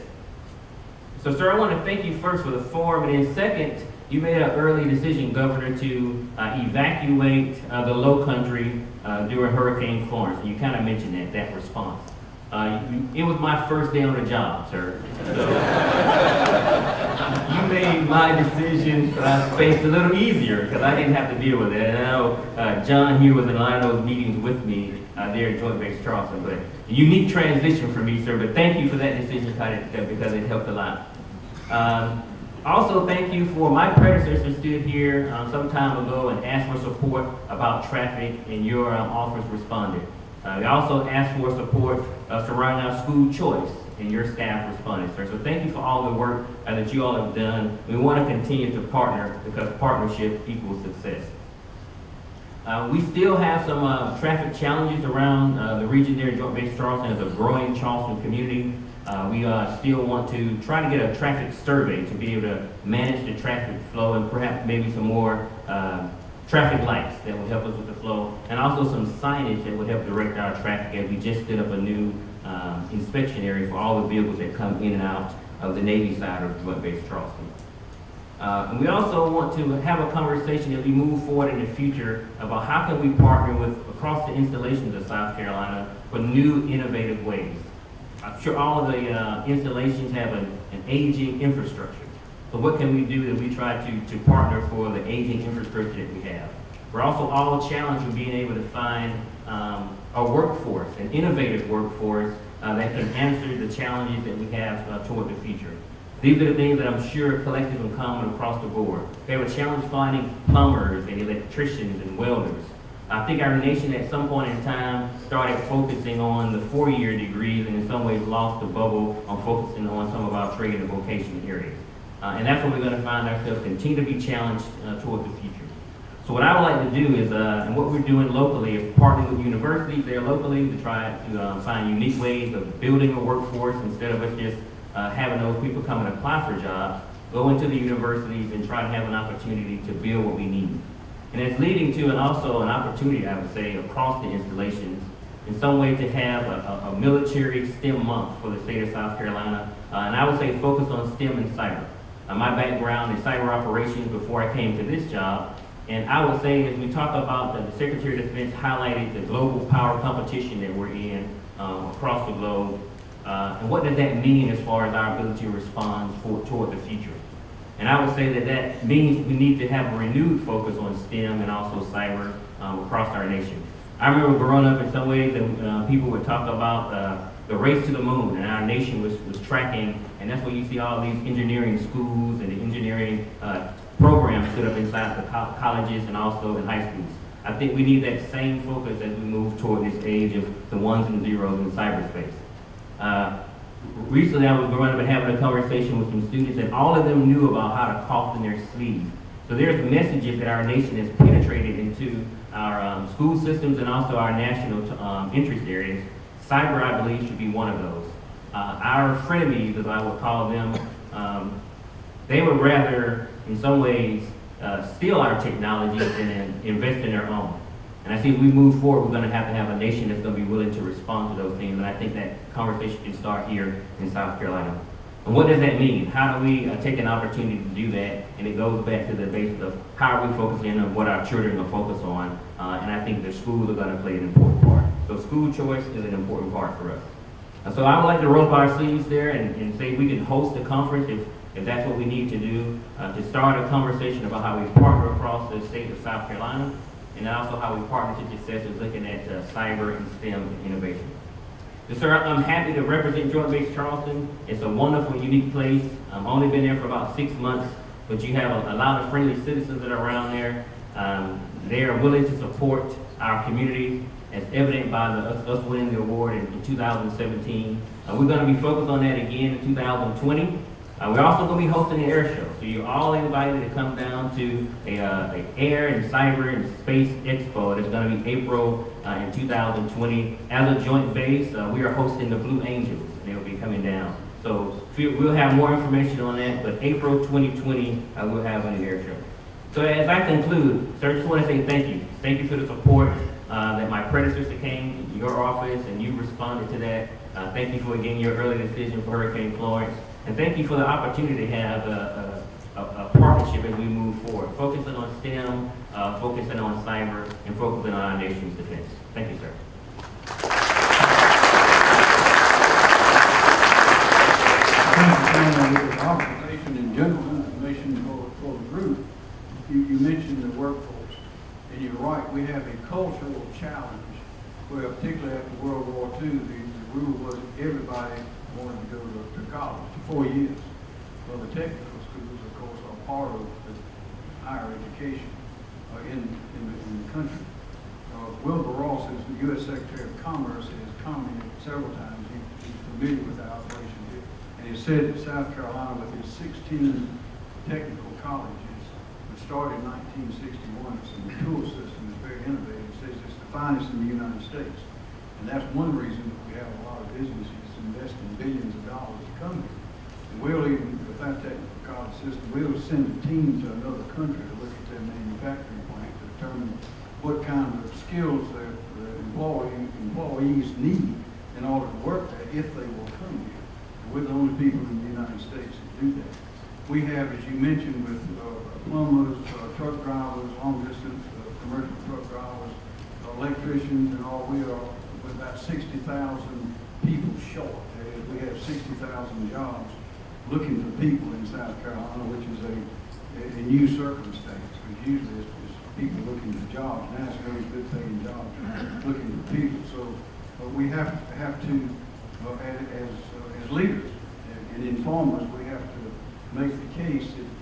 So, sir, I want to thank you first for the forum, and then second, you made an early decision, Governor, to uh, evacuate uh, the Low Country uh, during Hurricane Florence. You kind of mentioned that that response. Uh, it was my first day on the job, sir. So, you made my decision uh, space a little easier because I didn't have to deal with it. And I know uh, John here was in a lot of those meetings with me uh, there at Joint Base Charleston. But a unique transition for me, sir. But thank you for that decision because it helped a lot. Um, also, thank you for my predecessor stood here um, some time ago and asked for support about traffic, and your um, office responded. Uh, they also asked for support uh, surrounding our school choice, and your staff responded, sir. So thank you for all the work uh, that you all have done. We want to continue to partner because partnership equals success. Uh, we still have some uh, traffic challenges around uh, the region there in Joint Base Charleston as a growing Charleston community. Uh, we still want to try to get a traffic survey to be able to manage the traffic flow and perhaps maybe some more traffic lights that would help us with the flow and also some signage that would help direct our traffic as we just did up a new um, inspection area for all the vehicles that come in and out of the Navy side of Joint Base Charleston. Uh, and we also want to have a conversation as we move forward in the future about how can we partner with across the installations of South Carolina for new innovative ways. I'm sure all of the uh, installations have an, an aging infrastructure. So what can we do that we try to, to partner for the aging infrastructure that we have? We're also all challenged with being able to find um, a workforce, an innovative workforce uh, that can answer the challenges that we have uh, toward the future. These are the things that I'm sure are collective and common across the board. We have a challenge finding plumbers and electricians and welders. I think our nation at some point in time started focusing on the four-year degrees and in some ways lost the bubble on focusing on some of our trade and vocation areas. Uh, and that's where we're going to find ourselves continue to be challenged uh, toward the future. So what I would like to do is, uh, and what we're doing locally is partnering with universities there locally to try to uh, find unique ways of building a workforce instead of us just uh, having those people come and apply for jobs, go into the universities and try to have an opportunity to build what we need. And it's leading to and also an opportunity, I would say, across the installations, in some way to have a, a, a military STEM month for the state of South Carolina. Uh, and I would say focus on STEM and cyber. Uh, my background is cyber operations before I came to this job. And I would say, as we talk about, the, the Secretary of Defense highlighted the global power competition that we're in um, across the globe. Uh, and what does that mean as far as our ability to respond for, toward the future? And I would say that that means we need to have a renewed focus on STEM and also cyber um, across our nation. I remember growing up in some ways that uh, people would talk about uh, the race to the moon, and our nation was, was tracking, and that's where you see all these engineering schools and the engineering uh, programs set up inside the co colleges and also in high schools. I think we need that same focus as we move toward this age of the ones and zeros in cyberspace. Uh, recently, I was growing up and having a conversation with some students, and all of them knew about how to cough in their sleeve. So there's messages that our nation has penetrated into our um, school systems and also our national um, interest areas. Cyber, I believe, should be one of those. Uh, our frenemies, as I would call them, um, they would rather, in some ways, uh, steal our technology than in- invest in their own. And I think we move forward, we're going to have to have a nation that's going to be willing to respond to those things. And I think that conversation can start here in South Carolina. And what does that mean? How do we uh, take an opportunity to do that? And it goes back to the basis of how are we focusing on what our children are focused on. Uh, and I think the schools are going to play an important part. So school choice is an important part for us. And so I would like to roll up our sleeves there and, and say we can host a conference if, if that's what we need to do, uh, to start a conversation about how we partner across the state of South Carolina, and also how we partner to success is looking at uh, cyber and STEM innovation. Yes, sir, I'm happy to represent Joint Base Charleston. It's a wonderful, unique place. I've only been there for about six months, but you have a, a lot of friendly citizens that are around there. Um, they are willing to support our community, as evident by the, us, us winning the award in, in 2017. Uh, we're going to be focused on that again in 2020. Uh, we're also going to be hosting an air show, so you're all invited to come down to a, uh, a air and cyber and space expo. That's going to be April uh, in 2020. As a joint base, uh, we are hosting the Blue Angels, and they'll be coming down. So we'll have more information on that, but April 2020, uh, we'll have an air show. So as I conclude, sir, I just want to say thank you. Thank you for the support uh, that my predecessor came to your office and you responded to that. Uh, thank you for again your early decision for Hurricane Florence. And thank you for the opportunity to have a, a, a, partnership as we move forward, focusing on STEM, uh, focusing on cyber, and focusing on our nation's defense. Thank you, sir. Organization in general, information for, for the group, you, you mentioned the workforce. And you're right, we have a cultural challenge where particularly after World War II, the, the rule was everybody wanted to go to, to college, to four years. Well, the technical schools, of course, are part of the higher education uh, in, in, the, in the country. Uh, Wilbur Ross, who's the U.S. Secretary of Commerce, has commented several times, he, he's familiar with the operation here. And he said that South Carolina, with its 16 technical colleges, started in 1961, it's a mature system, it's very innovative, He says it's the finest in the United States. And that's one reason that we have a lot of businesses investing billions of dollars to come here. And we'll even, with our technical college system, we'll send a team to another country to look at their manufacturing plant to determine what kind of skills their, their employee, employees need in order to work there if they will come here. And we're the only people in the United States that do that. We have, as you mentioned, with uh, plumbers, uh, truck drivers, long distance, uh, commercial truck drivers, electricians and all, we are with about sixty thousand people short. We have sixty thousand jobs looking for people in South Carolina, which is a, a a new circumstance. Because usually it's, it's people looking for jobs. Now it's very good paying jobs, looking for people. So, but we have, have to uh, as, uh, as leaders and- informers, we have to make the case that uh,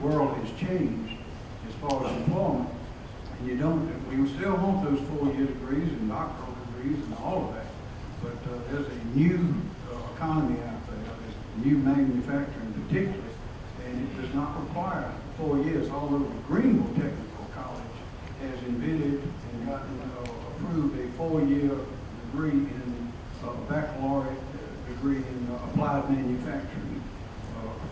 world has changed as far as employment. And you don't, we still want those four-year degrees and doctoral degrees and all of that. But uh, there's a new uh, economy out there, there's new manufacturing particularly, and it does not require four years, although Greenville Technical College has invented and gotten, uh, approved a four-year degree in, uh, baccalaureate uh, degree in uh, applied manufacturing.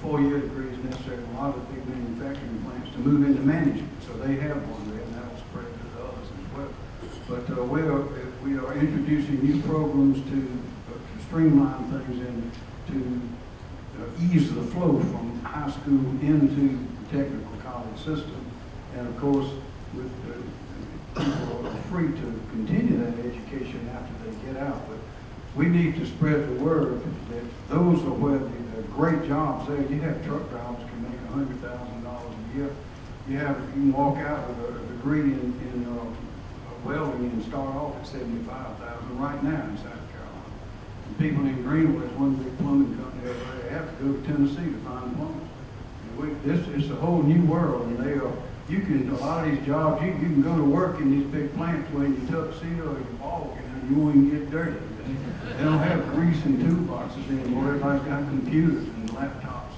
Four-year degree is necessary in a lot of big manufacturing plants to move into management, so they have one there, and that'll spread to the others as well. But uh, we are, we are introducing new programs to uh, to streamline things and to uh, ease the flow from high school into the technical college system. And of course, with, people are free to continue that education after they get out. But we need to spread the word that those are where the, the great jobs there. You have truck drivers can make a hundred thousand dollars a year. You have, you can walk out with a degree in, in, uh, welding and start off at seventy-five thousand right now in South Carolina. And people in Greenville, there's one big plumbing company over there, they have to go to Tennessee to find plumbers. And we, this is a whole new world, and they are, you can, a lot of these jobs, you, you can go to work in these big plants wearing your tuxedo or your ball and you won't get dirty. They don't have grease and toolboxes anymore, everybody's got computers and laptops,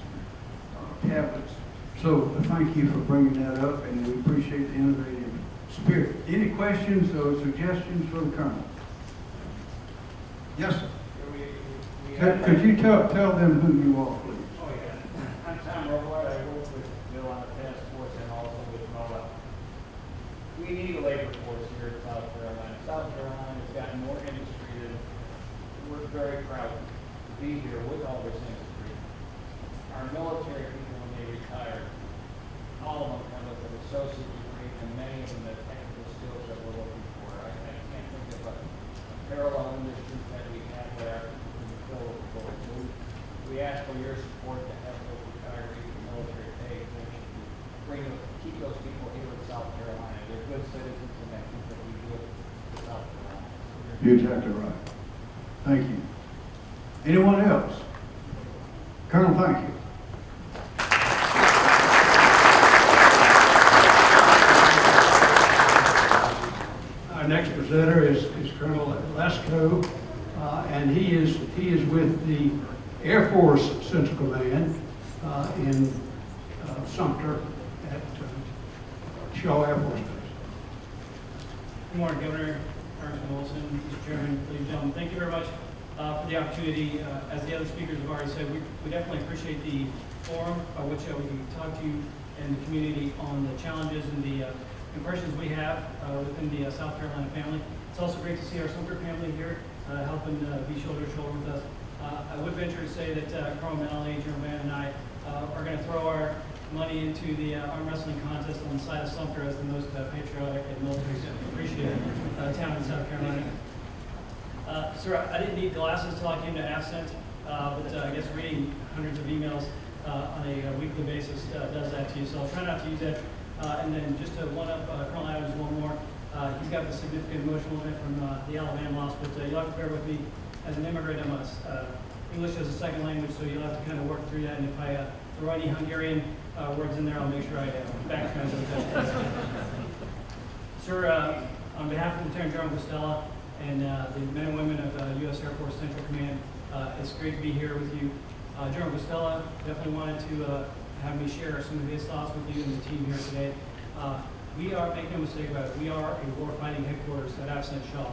uh, tablets. So, thank you for bringing that up, and we appreciate the innovative spirit. Any questions or suggestions for the Colonel? Yes, sir. Could, could you tell, tell them who you are, please? Oh, yeah. I'm Tom Robart. I work with Bill on the task force and also with MOA. We need a labor force here in South Carolina. South Carolina has gotten more industry than, we're very proud to be here with all this industry. Our military people, when they retire, all of them with an associate degree and many of them the technical skills that we're looking for. I, I can't think of a parallel industry that we have there in the the we, we ask for your support to have those retirees and military pay, so we can bring, them- keep those people here in South Carolina. They're good citizens and that means that we do it in South Carolina. You're exactly right. Anyone else? Colonel, thank you. Our next presenter is, is Colonel Lesko, uh, and he is, he is with the Air Force Central Command uh, in uh, Sumter at uh, Shaw Air Force Base. Good morning, Governor, Congressman Wilson, Mr. Chairman, ladies and gentlemen. Thank you very much uh, for the opportunity. Uh, As the other speakers have already said, we we definitely appreciate the forum by which uh, we can talk to you and the community on the challenges and the uh, impressions we have uh, within the uh, South Carolina family. It's also great to see our Sumter family here, uh, helping be shoulder to shoulder with us. I would venture to say that Carl Malley, General Van, and I are going to throw our money into the arm wrestling contest on the side of Sumter as the most patriotic and military appreciated town in South Carolina. Uh, Sir, I didn't need glasses till I came to AFCENT, uh, but uh, I guess reading hundreds of emails on a uh, weekly basis uh, does that to you, so I'll try not to use. Uh, And then just to one up uh, Colonel Adams one more, uh, he's got the significant emotional event from uh, the Alabama loss, but uh, you'll have to bear with me. As an immigrant, I'm a, uh, English as a second language, so you'll have to kind of work through that, and if I uh, throw any Hungarian uh, words in there, I'll make sure I uh, back translate that. Sir, uh, on behalf of Lieutenant General Guastella and uh, the men and women of uh, U.S. Air Force Central Command, uh, it's great to be here with you. Uh, General Guastella definitely wanted to uh, have me share some of his thoughts with you and the team here today. Uh, We are, make no mistake about it, we are a warfighting headquarters at AFCENT Shaw.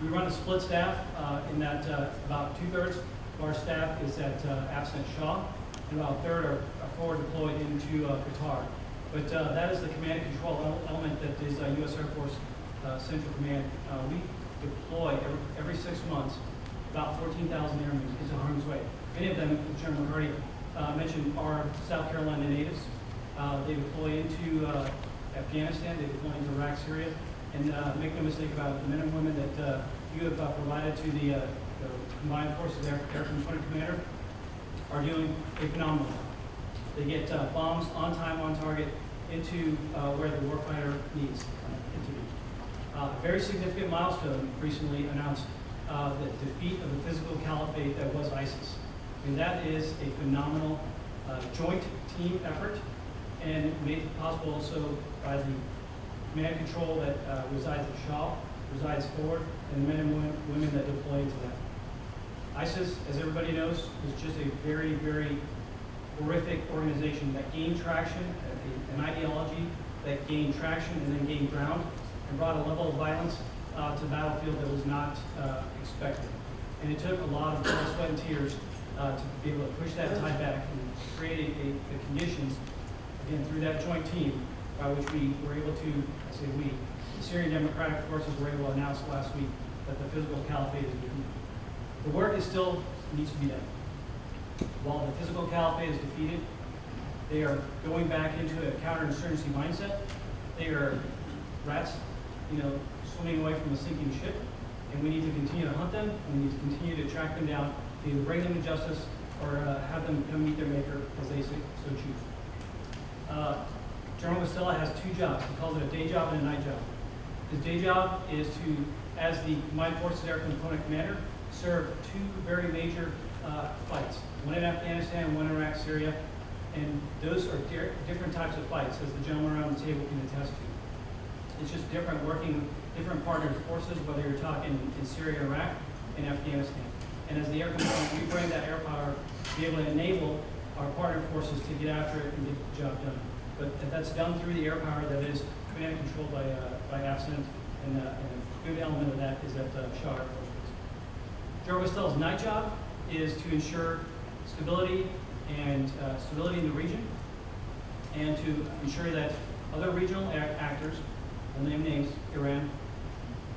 We run a split staff uh, in that about two-thirds of our staff is at uh, AFCENT Shaw, and about a third are are forward deployed into Qatar. But uh, that is the command and control element that is uh, U.S. Air Force uh, Central Command. We deploy every, every six months about 14,000 airmen into harm's way. Many of them, Chairman McCarty uh, mentioned, are South Carolina natives. Uh, They deploy into uh, Afghanistan, they deploy into Iraq, Syria, and uh, make no mistake about it, the men and women that uh, you have uh, provided to the the Combined Forces Air Air Component Commander are doing a phenomenal job. They get bombs on time, on target, into where the warfighter needs it to be. Uh, Very significant milestone recently announced uh, the defeat of the physical caliphate that was ISIS. And that is a phenomenal uh, joint team effort and made possible also by the command control that uh, resides at Shaw, resides forward, and the men and women- that deploy into that. ISIS, as everybody knows, is just a very, very horrific organization that gained traction, an ideology that gained traction and then gained ground, and brought a level of violence uh, to battlefield that was not uh, expected. And it took a lot of blood, sweat, and tears uh, to be able to push that tide back and create a, the conditions, again, through that joint team, by which we were able to, I say we, the Syrian Democratic Forces were able to announce last week that the physical caliphate is defeated. The work is still needs to be done. While the physical caliphate is defeated, they are going back into a counterinsurgency mindset. They are rats, you know, swimming away from a sinking ship, and we need to continue to hunt them, and we need to continue to track them down, to bring them to justice or uh, have them come meet their maker as they so so choose. Uh, General Guastella has two jobs. He calls it a day job and a night job. His day job is to, as the Combined Forces Air Component Commander, serve two very major uh, fights, one in Afghanistan, one in Iraq, Syria, and those are di- different types of fights, as the gentleman around the table can attest to. It's just different working, different partner forces, whether you're talking in Syria, Iraq, and Afghanistan. And as the air component, we bring that air power to be able to enable our partner forces to get after it and get the job done. But that's done through the air power that is command and controlled by, uh, by AFCENT, and, uh, and a good element of that is at uh, Shaw Air Force Base. Joe Guastella's night job is to ensure stability and uh, stability in the region, and to ensure that other regional ac- actors, I'll name names, Iran,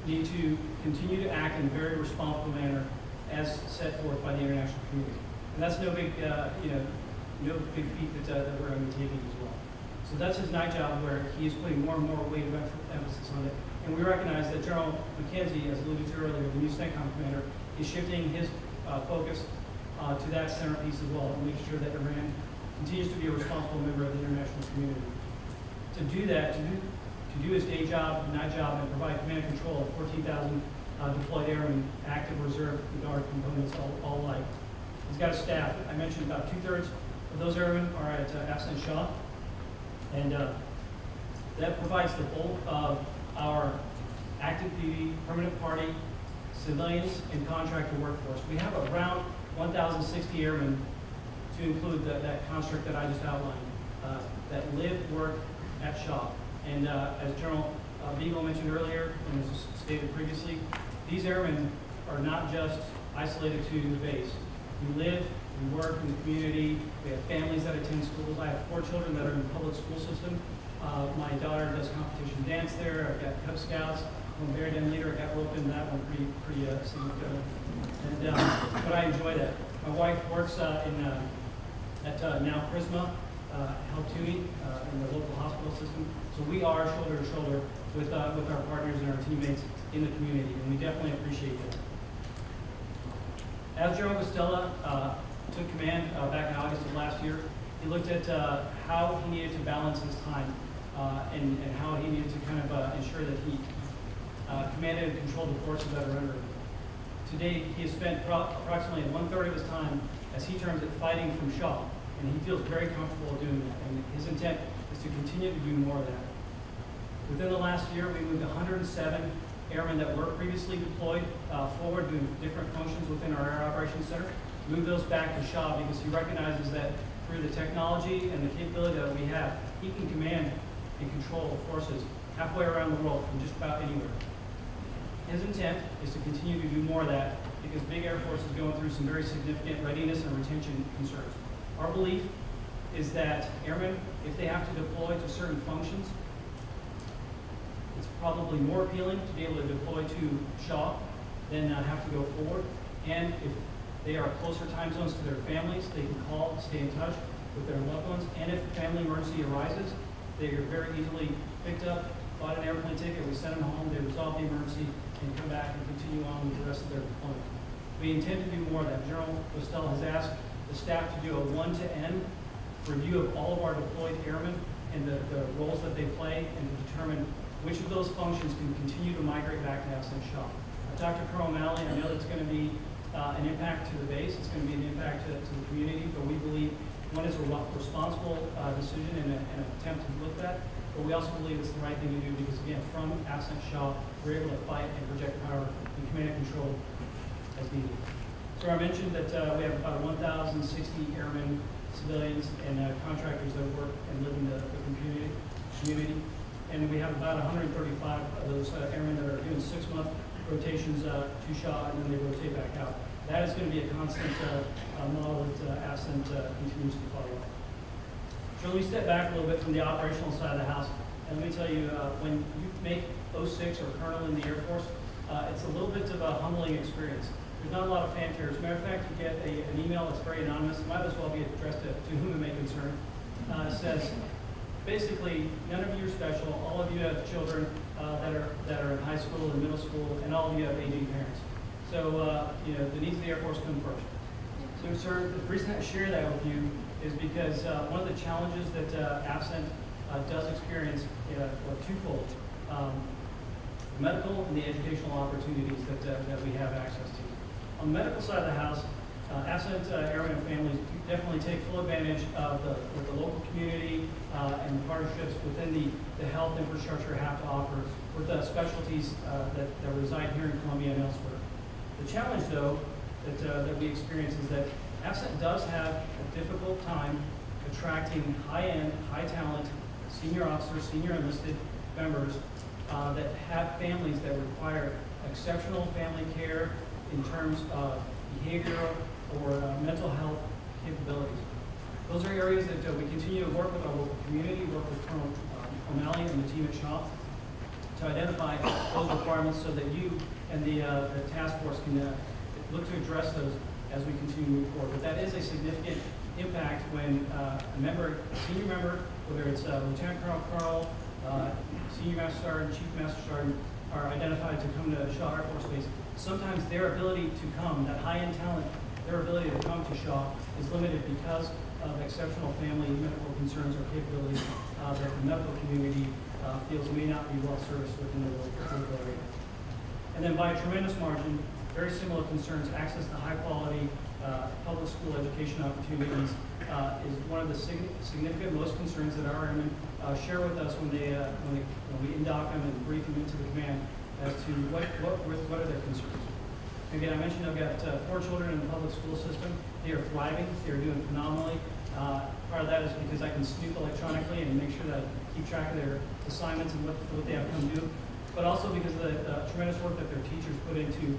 need to continue to act in a very responsible manner as set forth by the international community. And that's no big, uh, you know, no big feat that, uh, that we're undertaking as well. So that's his night job where he is putting more and more weight of emphasis on it. And we recognize that General McKenzie, as alluded to earlier, the new CENTCOM commander, is shifting his uh, focus uh, to that centerpiece as well, and making sure that Iran continues to be a responsible member of the international community. To do that, to do, to do his day job, night job, and provide command and control of 14,000 uh, deployed airmen, active reserve, guard components, all, all alike. He's got a staff. I mentioned about two-thirds of those airmen are at uh, AFCENT Shaw. And uh, that provides the bulk of our active duty, permanent party, civilians, and contractor workforce. We have around 1,060 airmen, to include that, that construct that I just outlined, uh, that live, work at Shaw. And uh, as General uh, Beagle mentioned earlier, and as stated previously, these airmen are not just isolated to the base. We live, we work in the community, we have families that attend schools. I have four children that are in the public school system. Uh, my daughter does competition dance there, I've got Cub Scouts, I'm a Bear Den leader, I got roped in that one pretty, pretty uh. And, um, but I enjoy that. My wife works uh, in, uh, at uh, now Prisma, uh, Health Tuomey, uh, in the local hospital system. So we are shoulder to shoulder with, uh, with our partners and our teammates in the community, and we definitely appreciate that. As General Guastella uh, took command uh, back in August of last year, he looked at uh, how he needed to balance his time uh, and, and how he needed to kind of uh, ensure that he uh, commanded and controlled the forces that are under him. To date, he has spent pro- approximately one-third of his time, as he terms it, fighting from Shaw, and he feels very comfortable doing that. And his intent is to continue to do more of that. Within the last year, we moved 107 airmen that were previously deployed uh, forward doing different functions within our Air Operations Center. move those back to Shaw because he recognizes that through the technology and the capability that we have, he can command and control forces halfway around the world from just about anywhere. His intent is to continue to do more of that because Big Air Force is going through some very significant readiness and retention concerns. Our belief is that airmen, if they have to deploy to certain functions, probably more appealing to be able to deploy to Shaw than uh, have to go forward. And if they are closer time zones to their families, they can call, stay in touch with their loved ones. And if a family emergency arises, they are very easily picked up, bought an airplane ticket, we send them home, they resolve the emergency, and come back and continue on with the rest of their deployment. We intend to do more of that. General Guastella has asked the staff to do a one-to-end review of all of our deployed airmen and the, the roles that they play and to determine which of those functions can continue to migrate back to AFCENT Shaw. Dr. Carl O'Malley, I know it's going to be uh, an impact to the base, it's going to be an impact to, to the community, but we believe one is a responsible uh, decision and an attempt to look at, but we also believe it's the right thing to do because again, from AFCENT we're able to fight and project power and command and control as needed. So I mentioned that uh, we have about 1,060 airmen, civilians, and uh, contractors that work and live in the the community, community. And we have about 135 of those uh, airmen that are doing six-month rotations uh, to Shaw, and then they rotate back out. That is going to be a constant uh, uh, model that uh, continues to follow. So let me step back a little bit from the operational side of the house, and let me tell you, uh, when you make 06 or colonel in the Air Force, uh, it's a little bit of a humbling experience. There's not a lot of fanfare. As a matter of fact, you get a, an email that's very anonymous, might as well be addressed to, to whom it may concern. It says, basically, none of you are special, all of you have children uh, that are, that are in high school and middle school, and all of you have aging parents. So, uh, you know, the needs of the Air Force come first. So, sir, the reason I share that with you is because uh, one of the challenges that uh, AFCENT uh, does experience uh, are twofold. Um, medical and the educational opportunities that, uh, that we have access to. On the medical side of the house, uh, AFCENT uh, airmen families definitely take full advantage of the, what the local community uh, and the partnerships within the, the health infrastructure have to offer with the specialties uh, that, that reside here in Columbia and elsewhere. The challenge, though, that, uh, that we experience is that AFCENT does have a difficult time attracting high-end, high-talent senior officers, senior enlisted members uh, that have families that require exceptional family care in terms of behavioral or uh, mental health capabilities. Those are areas that uh, we continue to work with our local community, work with Colonel um, O'Malley and the team at Shaw to identify those requirements so that you and the, uh, the task force can uh, look to address those as we continue to move forward. But that is a significant impact when uh, a member, a senior member, whether it's uh, Lieutenant Colonel, Carl, uh, Senior Master Sergeant, Chief Master Sergeant, are identified to come to Shaw Air Force Base. Sometimes their ability to come, that high-end talent, their ability to come to Shaw is limited because of exceptional family and medical concerns or capabilities uh, that the medical community uh, feels may not be well serviced within the local area. And then by a tremendous margin, very similar concerns, access to high-quality uh, public school education opportunities uh, is one of the sig- significant most concerns that our airmen uh, share with us when they, uh, when they, when we induct them and brief them into the command as to what, what, what are their concerns. Again, I mentioned I've got uh, four children in the public school system. They are thriving. They are doing phenomenally. Uh, part of that is because I can snoop electronically and make sure that I keep track of their assignments and what, what they have come due. But also because of the uh, tremendous work that their teachers put into,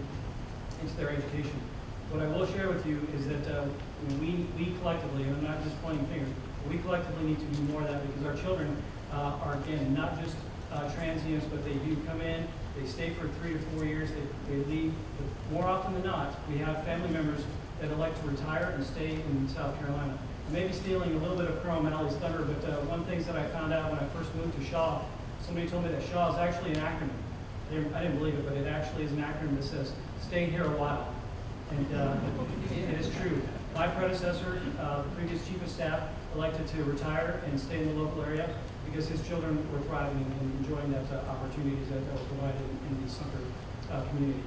into their education. What I will share with you is that uh, we, we collectively, and I'm not just pointing fingers, we collectively need to do more of that because our children uh, are, again, not just uh, transients, but they do come in, they stay for three to four years, they, they leave. But more often than not, we have family members that elect to retire and stay in South Carolina. I may be stealing a little bit of Colonel Malley's thunder, but uh, one things that I found out when I first moved to Shaw, somebody told me that Shaw is actually an acronym. I didn't, I didn't believe it, but it actually is an acronym that says, stay here a while. And uh, it it is true. My predecessor, uh, the previous chief of staff, elected to retire and stay in the local area because his children were thriving and enjoying that uh, opportunities that were provided in the Sumter uh, community.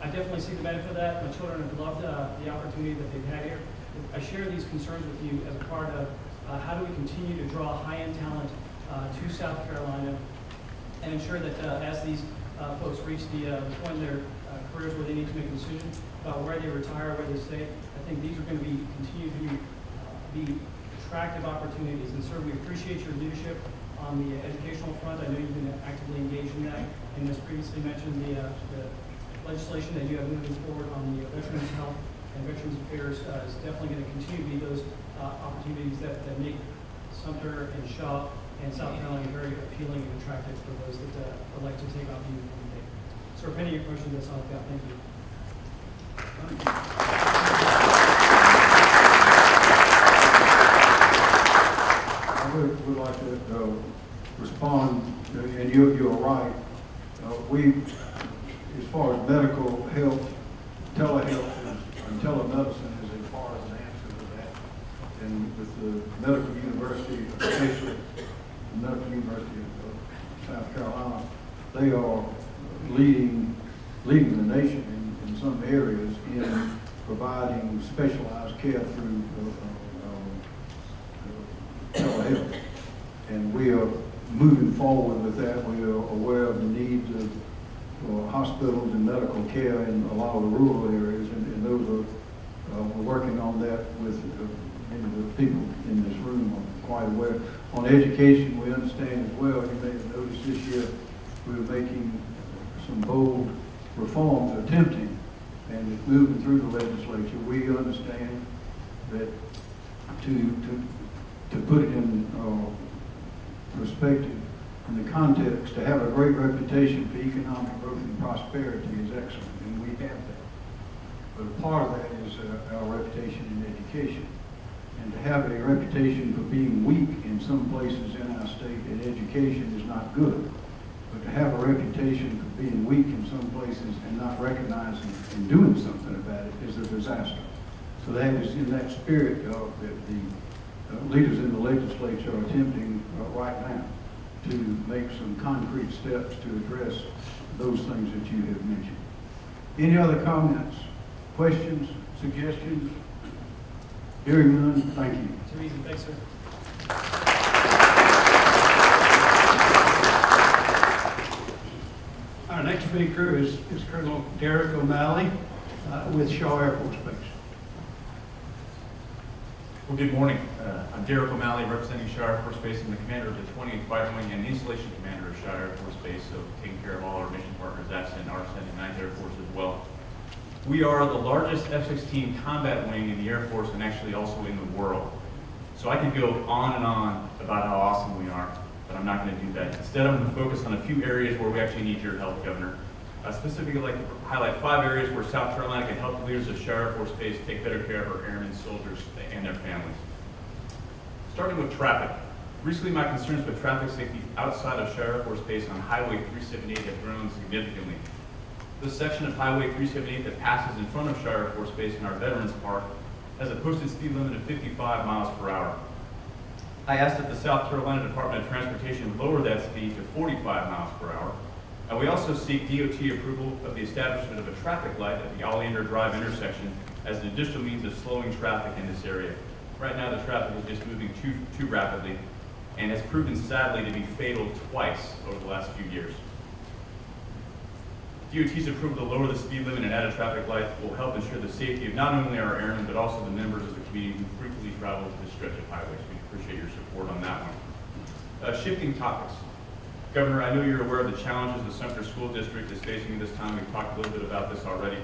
I definitely see the benefit of that. My children have loved uh, the opportunity that they've had here. I share these concerns with you as a part of uh, how do we continue to draw high-end talent uh, to South Carolina and ensure that uh, as these folks reach the point in their careers where they need to make a decision about where they retire, where they stay, I think these are going to be, continue to be, be attractive opportunities. And sir, we appreciate your leadership on the educational front. I know you've been actively engaged in that. And as previously mentioned, the, uh, the legislation that you have moving forward on the Veterans Health and Veterans Affairs uh, is definitely going to continue to be those uh, opportunities that, that make Sumter and Shaw and South Carolina very appealing and attractive for those that uh, would like to take on the uniform. Sir, if any of your questions, that's all I've got. Thank you. I would, would like to, uh, respond, and you, you're right. Uh, we, as far as medical health, telehealth is, and telemedicine is as far as an answer to that. And with the medical university, especially the medical university of South Carolina, they are leading leading the nation in, in some areas in providing specialized care through uh, uh, uh, telehealth. And we are moving forward with that. We are aware of the needs of for hospitals and medical care in a lot of the rural areas, and, and those are, uh, we're working on that with uh, many of the people in this room are quite aware. On education, we understand as well, you may have noticed this year, we're making some bold reforms, attempting, and moving through the legislature. We understand that to, to, to put it in, uh, perspective, in the context, to have a great reputation for economic growth and prosperity is excellent, and we have that. But a part of that is uh, our reputation in education. And to have a reputation for being weak some places in our state in education is not good. But to have a reputation for being weak in some places and not recognizing and doing something about it is a disaster. So that is in that spirit of that the uh, leaders in the legislature are attempting uh, right now to make some concrete steps to address those things that you have mentioned. Any other comments, questions, suggestions? Hearing none, thank you. Thanks, sir. Our next speaker is, is Colonel Derek O'Malley uh, with Shaw Air Force Base. Well, good morning. Uh, I'm Derek O'Malley, representing Shaw Air Force Base and the commander of the 20th Fighter Wing and installation commander of Shaw Air Force Base, so taking care of all our mission partners, AFCENT, ARCENT, and 9th Air Force as well. We are the largest F-16 combat wing in the Air Force and actually also in the world. So I could go on and on about how awesome we are, but I'm not going to do that. Instead, I'm going to focus on a few areas where we actually need your help, Governor. I specifically like to highlight five areas where South Carolina can help the leaders of Air Force Base take better care of our airmen, soldiers, and their families. Starting with traffic. Recently, my concerns with traffic safety outside of Air Force Base on Highway 378 have grown significantly. The section of Highway 378 that passes in front of Air Force Base in our Veterans Park has a posted speed limit of 55 miles per hour. I asked that the South Carolina Department of Transportation lower that speed to 45 miles per hour. And we also seek DOT approval of the establishment of a traffic light at the Oleander Drive intersection as an additional means of slowing traffic in this area. Right now, the traffic is just moving too, too rapidly and has proven sadly to be fatal twice over the last few years. DOT's approval to lower the speed limit and add a traffic light will help ensure the safety of not only our airmen, but also the members of the community who frequently travel to this stretch of highways. We appreciate your support on that one. Uh, shifting topics. Governor, I know you're aware of the challenges the Sumter School District is facing at this time. We've talked a little bit about this already.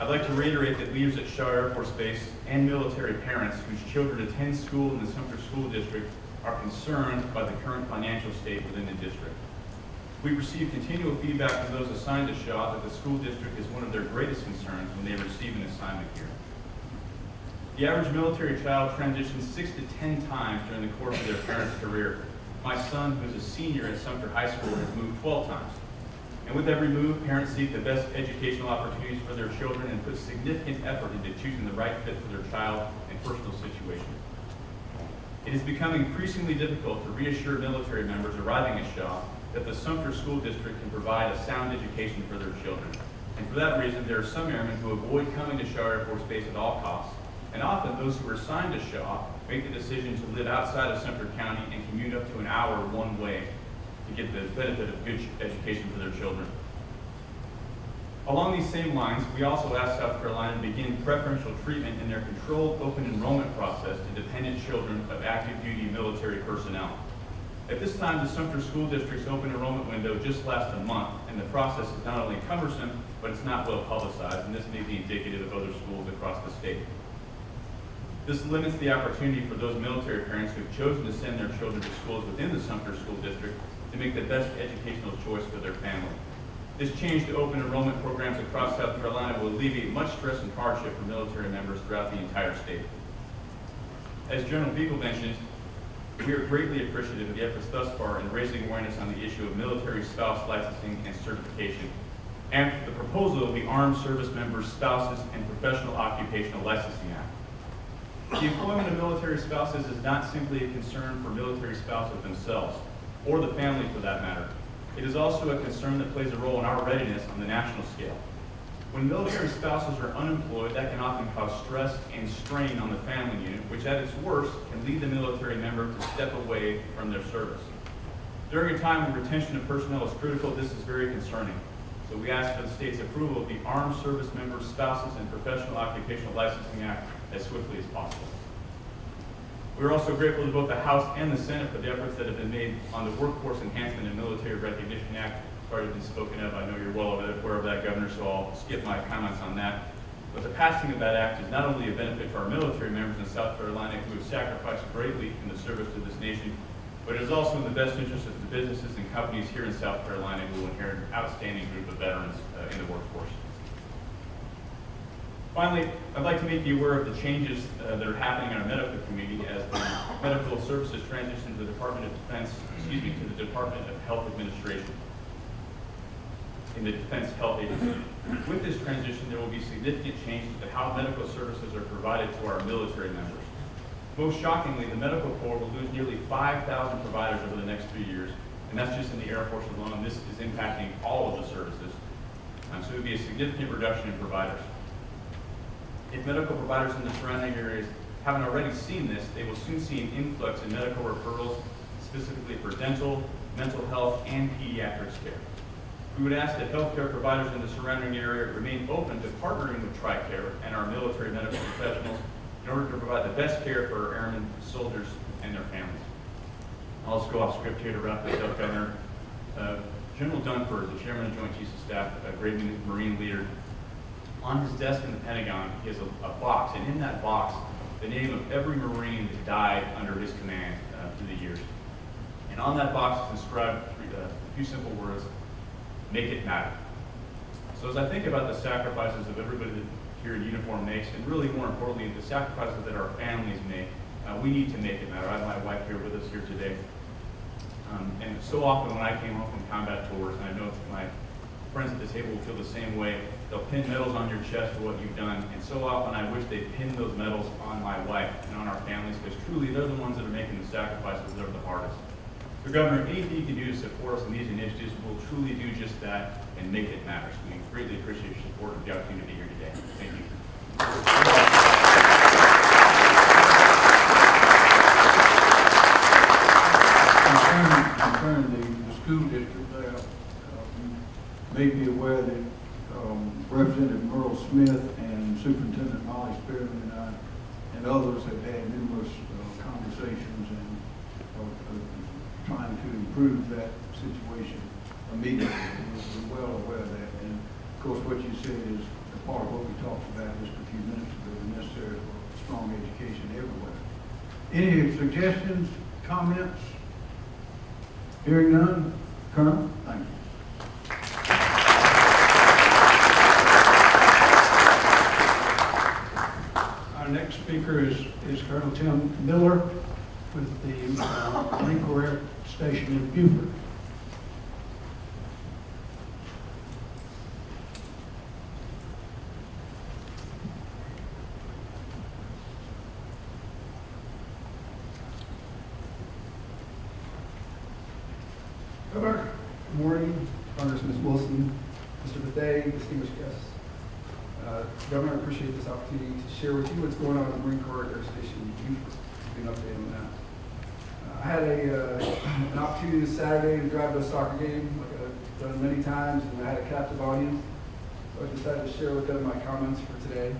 I'd like to reiterate that leaders at Shaw Air Force Base and military parents whose children attend school in the Sumter School District are concerned by the current financial state within the district. We receive continual feedback from those assigned to Shaw that the school district is one of their greatest concerns when they receive an assignment here. The average military child transitions six to 10 times during the course of their parent's career. My son, who's a senior at Sumter High School, has moved 12 times. And with every move, parents seek the best educational opportunities for their children and put significant effort into choosing the right fit for their child and personal situation. It has become increasingly difficult to reassure military members arriving at Shaw that the Sumter School District can provide a sound education for their children. And for that reason, there are some airmen who avoid coming to Shaw Air Force Base at all costs. And often, those who are assigned to Shaw make the decision to live outside of Sumter County and commute up to an hour one way to get the benefit of good education for their children. Along these same lines, we also asked South Carolina to begin preferential treatment in their controlled open enrollment process to dependent children of active duty military personnel. At this time, the Sumter School District's open enrollment window just lasts a month, and the process is not only cumbersome, but it's not well publicized, and this may be indicative of other schools across the state. This limits the opportunity for those military parents who have chosen to send their children to schools within the Sumter School District to make the best educational choice for their family. This change to open enrollment programs across South Carolina will alleviate much stress and hardship for military members throughout the entire state. As General Beagle mentioned, we are greatly appreciative of the efforts thus far in raising awareness on the issue of military spouse licensing and certification, and the proposal of the Armed Service Members Spouses and Professional Occupational Licensing Act. The employment of military spouses is not simply a concern for military spouses themselves, or the family for that matter. It is also a concern that plays a role in our readiness on the national scale. When military spouses are unemployed, that can often cause stress and strain on the family unit, which at its worst can lead the military member to step away from their service. During a time when retention of personnel is critical, this is very concerning. So we ask for the state's approval of the Armed Service Members, Spouses, and Professional Occupational Licensing Act as swiftly as possible. We're also grateful to both the House and the Senate for the efforts that have been made on the Workforce Enhancement and Military Recognition Act. Already been spoken of. I know you're well aware of that, Governor, so I'll skip my comments on that. But the passing of that act is not only a benefit to our military members in South Carolina who have sacrificed greatly in the service to this nation, but it is also in the best interest of the businesses and companies here in South Carolina who will inherit an outstanding group of veterans uh, in the workforce. Finally, I'd like to make you aware of the changes uh, that are happening in our medical community as the medical services transition to the Department of Defense, excuse me, to the Department of Health Administration in the Defense Health Agency. With this transition, there will be significant changes to how medical services are provided to our military members. Most shockingly, the medical corps will lose nearly 5,000 providers over the next three years, and that's just in the Air Force alone. This is impacting all of the services. Um, so it would be a significant reduction in providers. If medical providers in the surrounding areas haven't already seen this, they will soon see an influx in medical referrals, specifically for dental, mental health, and pediatrics care. We would ask that healthcare providers in the surrounding area remain open to partnering with TRICARE and our military medical professionals in order to provide the best care for our airmen, soldiers, and their families. I'll just go off script here to wrap this up, Governor. Uh, General Dunford, the Chairman of Joint Chiefs of Staff, a great Marine leader, on his desk in the Pentagon, has a, a box, and in that box, the name of every Marine that died under his command uh, through the years. And on that box is inscribed uh, a few simple words, make it matter. So as I think about the sacrifices of everybody that here in uniform makes, and really more importantly, the sacrifices that our families make, uh, we need to make it matter. I have my wife here with us here today. Um, and so often when I came home from combat tours, and I know my friends at the table will feel the same way, they'll pin medals on your chest for what you've done. And so often I wish they pinned those medals on my wife and on our families, because truly they're the ones that are making the sacrifices that are the hardest. So Governor, anything you can do to support us in these initiatives will truly do just that and make it matter. So we greatly appreciate your support of the opportunity here today. Thank you. Concerning, concerning the, the school district there, uh, you may be aware that, um, Representative Murrell Smith and Superintendent Molly Spearman and I, and others have had numerous, uh, conversations and, trying to improve that situation immediately. We're well aware of that, and of course, what you said is a part of what we talked about just a few minutes ago, the necessary for strong education everywhere. Any suggestions, comments? Hearing none, Colonel, thank you. Our next speaker is, is Colonel Tim Miller with the uh, Marine Corps Station in Beaufort. Governor, good morning, Congressman Wilson, Mr. Bethea, distinguished guests. Uh, Governor, I appreciate this opportunity to share with you what's going on at the Marine Corps Air Station in Beaufort. You an update on that. Uh, I had a, uh, an opportunity this Saturday to drive to a soccer game, like I've done many times, and I had a captive audience. So I decided to share with them my comments for today.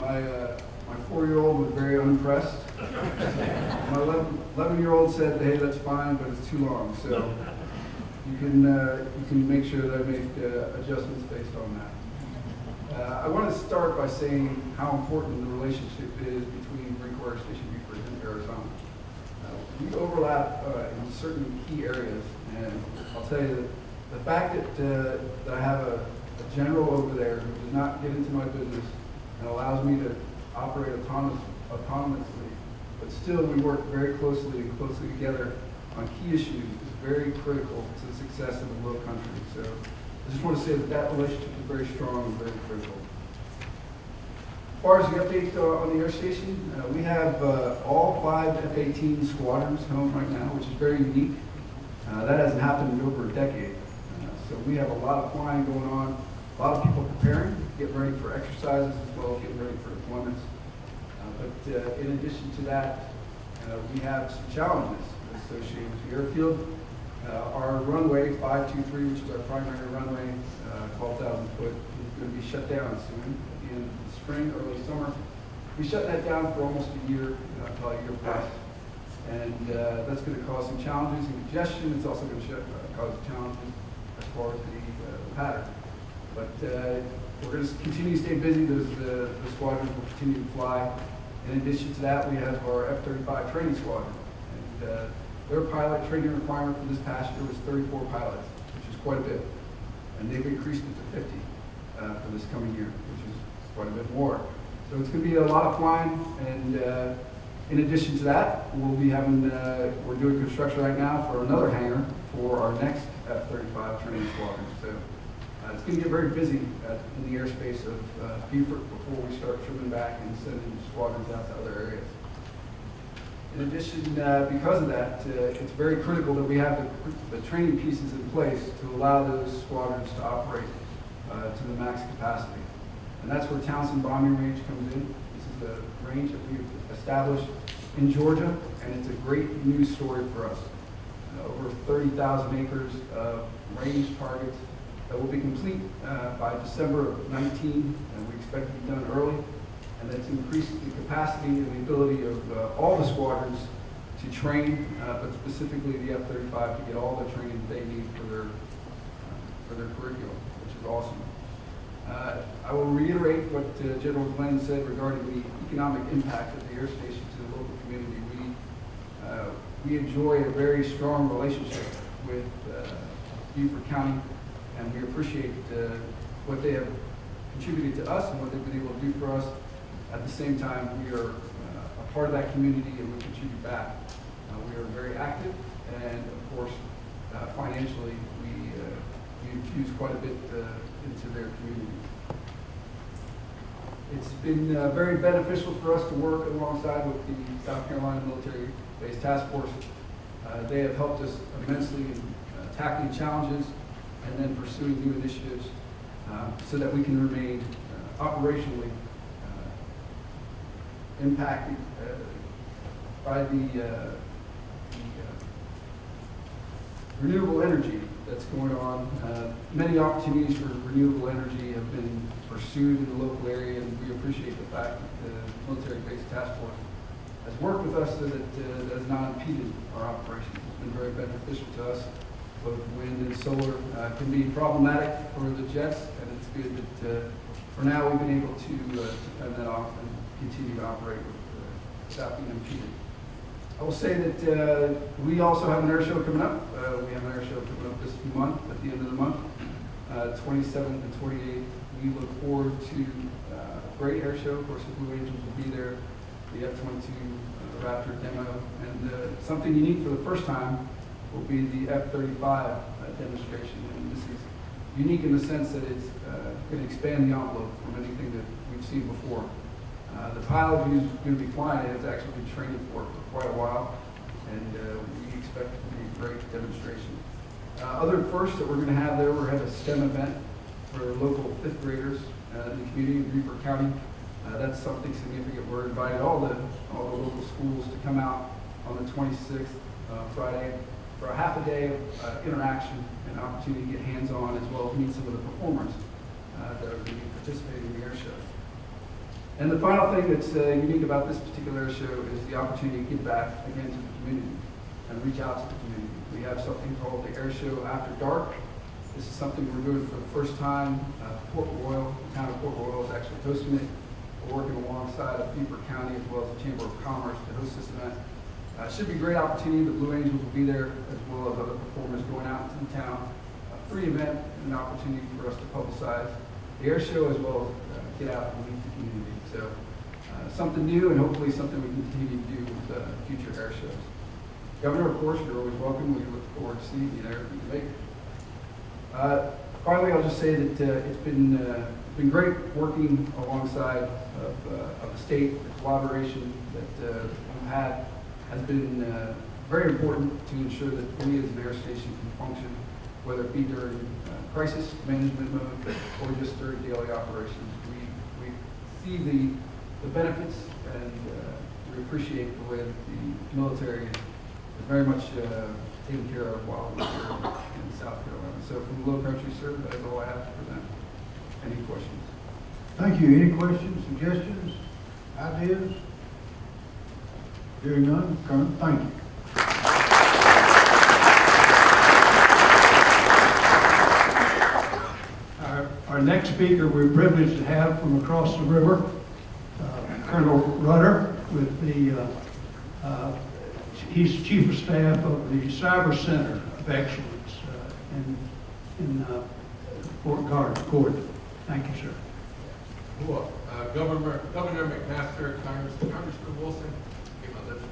My, uh, my four-year-old was very unimpressed. My 11 year old said, hey, that's fine, but it's too long. So you can, uh, you can make sure that I make uh, adjustments based on that. Uh, I want to start by saying how important the relationship is between Air Station Beaufort and Parris Island. We overlap uh, in certain key areas, and I'll tell you that the fact that, uh, that I have a, a general over there who does not get into my business and allows me to operate autonomous, autonomously, but still we work very closely and closely together on key issues is very critical to the success of the low country. So I just want to say that that relationship is very strong and very critical. As far as the update uh, on the air station, uh, we have uh, all five F-18 squadrons home right now, which is very unique. Uh, That hasn't happened in over a decade. Uh, So we have a lot of flying going on, a lot of people preparing, getting ready for exercises as well as getting ready for deployments. Uh, But in addition to that, we have some challenges associated with the airfield. Our runway, 523, which is our primary runway, uh, 12,000 foot, is going to be shut down soon, at the end spring, early summer. We shut that down for almost a year, uh, probably a year plus. And uh, that's going to cause some challenges in congestion. It's also going to cause challenges as far as the uh, pattern. But uh, we're going to continue to stay busy. Those, uh, the squadrons will continue to fly. In addition to that, we have our F-35 training squadron. And uh, their pilot training requirement for this past year was 34 pilots, which is quite a bit. And they've increased it to 50 uh, for this coming year, quite a bit more. So it's going to be a lot of flying. And uh, in addition to that, we'll be having, uh, we're doing construction right now for another hangar for our next F-35 training squadron. So uh, it's going to get very busy in the airspace of uh, Beaufort before we start trimming back and sending squadrons out to other areas. In addition, uh, because of that, uh, it's very critical that we have the, the training pieces in place to allow those squadrons to operate uh, to the max capacity. And that's where Townsend Bombing Range comes in. This is a range that we've established in Georgia, and it's a great news story for us. Uh, over 30,000 acres of range targets that will be complete uh, by December of 19, and we expect to be done early. And that's increased the capacity and the ability of uh, all the squadrons to train, uh, but specifically the F-35 to get all the training they need for their, uh, for their curriculum, which is awesome. Uh, I will reiterate what uh, General Glenn said regarding the economic impact of the air station to the local community. We, uh, we enjoy a very strong relationship with uh, Beaufort County, and we appreciate uh, what they have contributed to us and what they've been able to do for us. At the same time, we are uh, a part of that community and we contribute back. We are very active, and of course, financially, we, we infuse quite a bit into their community. It's been uh, very beneficial for us to work alongside with the South Carolina Military Base Task Force. Uh, They have helped us immensely in uh, tackling challenges and then pursuing new initiatives uh, so that we can remain uh, operationally uh, impacted by the the, renewable energy that's going on. Many opportunities for renewable energy have been pursued in the local area, and we appreciate the fact that the Military Base Task Force has worked with us so that uh, that has not impeded our operations. It's been very beneficial to us. Both wind and solar uh, can be problematic for the jets, and it's good that uh, for now we've been able to uh, to fend that off and continue to operate with, uh, without being impeded. I will say that uh, we also have an air show coming up. Uh, We have an air show coming up this month, at the end of the month, uh, 27th and 28th. We look forward to uh, a great air show. Of course, the Blue Angels will be there, the F-22 uh, Raptor demo, and uh, something unique for the first time will be the F-35 uh, demonstration. And this is unique in the sense that it's going to expand the envelope from anything that we've seen before. Uh, The pilot who's going to be flying it has actually been training for it for quite a while, and uh, we expect it to be a great demonstration. Uh, Other firsts that we're going to have there, we're going to have a STEM event for local fifth graders uh, in the community in Beaufort County. Uh, That's something significant. We're inviting all the, all the local schools to come out on the 26th, uh, Friday, for a half a day of uh, interaction and opportunity to get hands-on as well as meet some of the performers uh, that are going to be participating in the air show. And the final thing that's uh, unique about this particular air show is the opportunity to give back again to the community and reach out to the community. We have something called the Air Show After Dark. This is something we're doing for the first time. Uh, Port Royal, the town of Port Royal is actually hosting it. We're working alongside of Beaufort County as well as the Chamber of Commerce to host this event. Uh, it should be a great opportunity. The Blue Angels will be there as well as other performers going out into the town. A free event and an opportunity for us to publicize the air show as well as uh, get out and meet the community. So uh, something new and hopefully something we can continue to do with uh, future air shows. Governor, of course, you're always welcome. We look forward to seeing you there it. Uh, Finally, I'll just say that uh, it's been, uh, been great working alongside of, uh, of the state. The collaboration that uh, we've had has been uh, very important to ensure that we as an air station can function, whether it be during crisis management mode or just during daily operations. We, we see the, the benefits and we appreciate the way that the military is very much taken care of while we're here in South Carolina. So from the Low Country, sir, that is all I have to present. Any questions? Thank you. Any questions, suggestions, ideas? Hearing none, Colonel, thank you. Our, our next speaker, we're privileged to have from across the river, uh, Colonel Rudder with the, uh, uh, he's Chief of Staff of the Cyber Center of Excellence uh, in, uh, Fort Gordon. Gordon. Thank you, sir. Uh, Governor, Governor McMaster, Congress, Congressman Wilson, get my lips.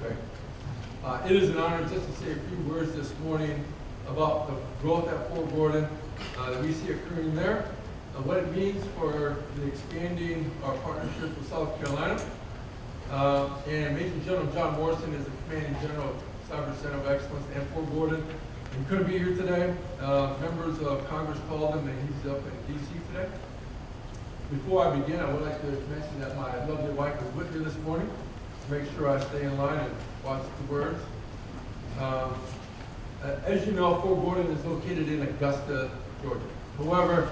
Uh, it is an honor just to say a few words this morning about the growth at Fort Gordon uh, that we see occurring there, and what it means for the expanding our partnership with South Carolina. Uh, and Major General John Morrison is the commanding general of Cyber Center of Excellence at Fort Gordon. He couldn't be here today. Uh, members of Congress called him, and he's up in D.C. today. Before I begin, I would like to mention that my lovely wife is with me this morning to make sure I stay in line and watch the words. Um, uh, as you know, Fort Gordon is located in Augusta, Georgia. However,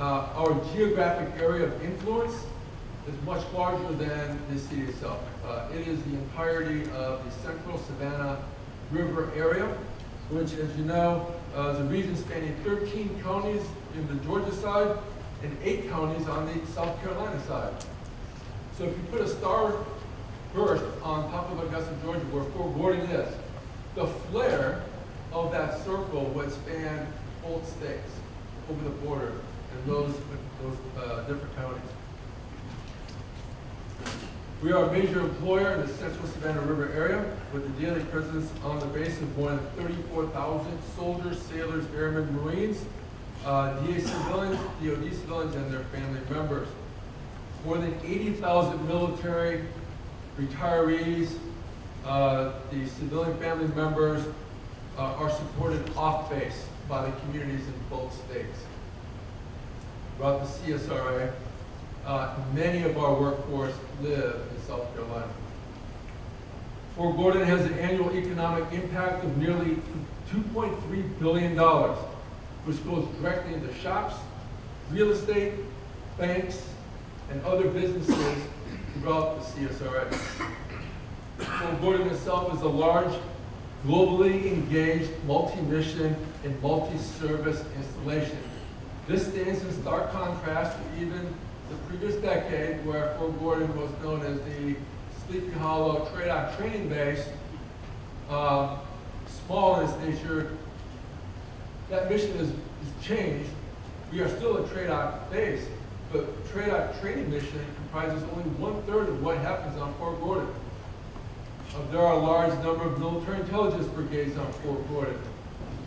uh, our geographic area of influence is much larger than the city itself. Uh, it is the entirety of the central Savannah River area, which, as you know, uh, is a region spanning 13 counties in the Georgia side and eight counties on the South Carolina side. So if you put a star burst on top of Augusta, Georgia, where Fort Gordon is, the flare of that circle would span both states over the border and those, those uh, different counties. We are a major employer in the central Savannah River area with a daily presence on the base of more than 34,000 soldiers, sailors, airmen, Marines, uh, DA civilians, DOD civilians, and their family members. More than 80,000 military retirees, uh, the civilian family members uh, are supported off base by the communities in both states. Throughout the CSRA, uh, many of our workforce live in South Carolina. Fort Gordon has an annual economic impact of nearly $2.3 billion, which goes directly into shops, real estate, banks, and other businesses throughout the CSRA. Fort Gordon itself is a large, globally engaged, multi-mission, and multi-service installation. This stands in stark contrast to even previous decade where Fort Gordon was known as the Sleepy Hollow TRADOC training base, uh, small in its nature. That mission has, has changed. We are still a TRADOC base, but TRADOC training mission comprises only one-third of what happens on Fort Gordon. Uh, there are a large number of military intelligence brigades on Fort Gordon.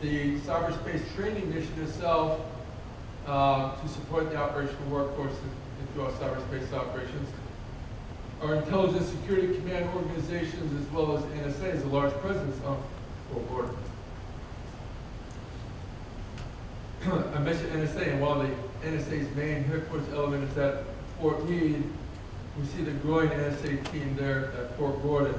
The cyberspace training mission itself uh, to support the operational workforce our cyberspace operations. Our intelligence security command organizations as well as NSA has a large presence on Fort Gordon. I mentioned NSA, and while the NSA's main headquarters element is at Fort Meade, we see the growing NSA team there at Fort Gordon.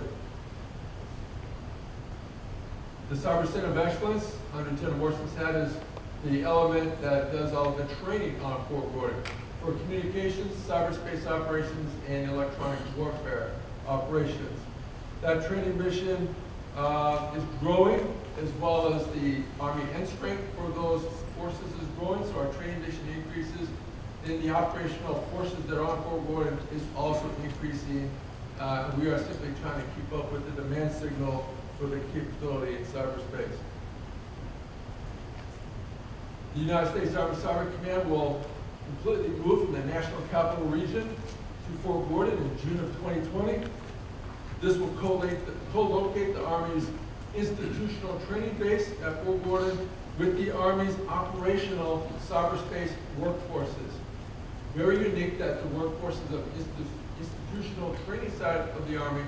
The Cyber Center of Excellence under Lieutenant Morrison's is the element that does all the training on Fort Gordon for communications, cyberspace operations, and electronic warfare operations. That training mission uh, is growing as well as the Army end strength for those forces is growing, so our training mission increases. Then the operational forces that are on Fort Gordon is also increasing. Uh, we are simply trying to keep up with the demand signal for the capability in cyberspace. The United States Army Cyber Command will completely move from the National Capital Region to Fort Gordon in June of 2020. This will co-locate the Army's institutional training base at Fort Gordon with the Army's operational cyberspace workforces. Very unique that the workforces of the institutional training side of the Army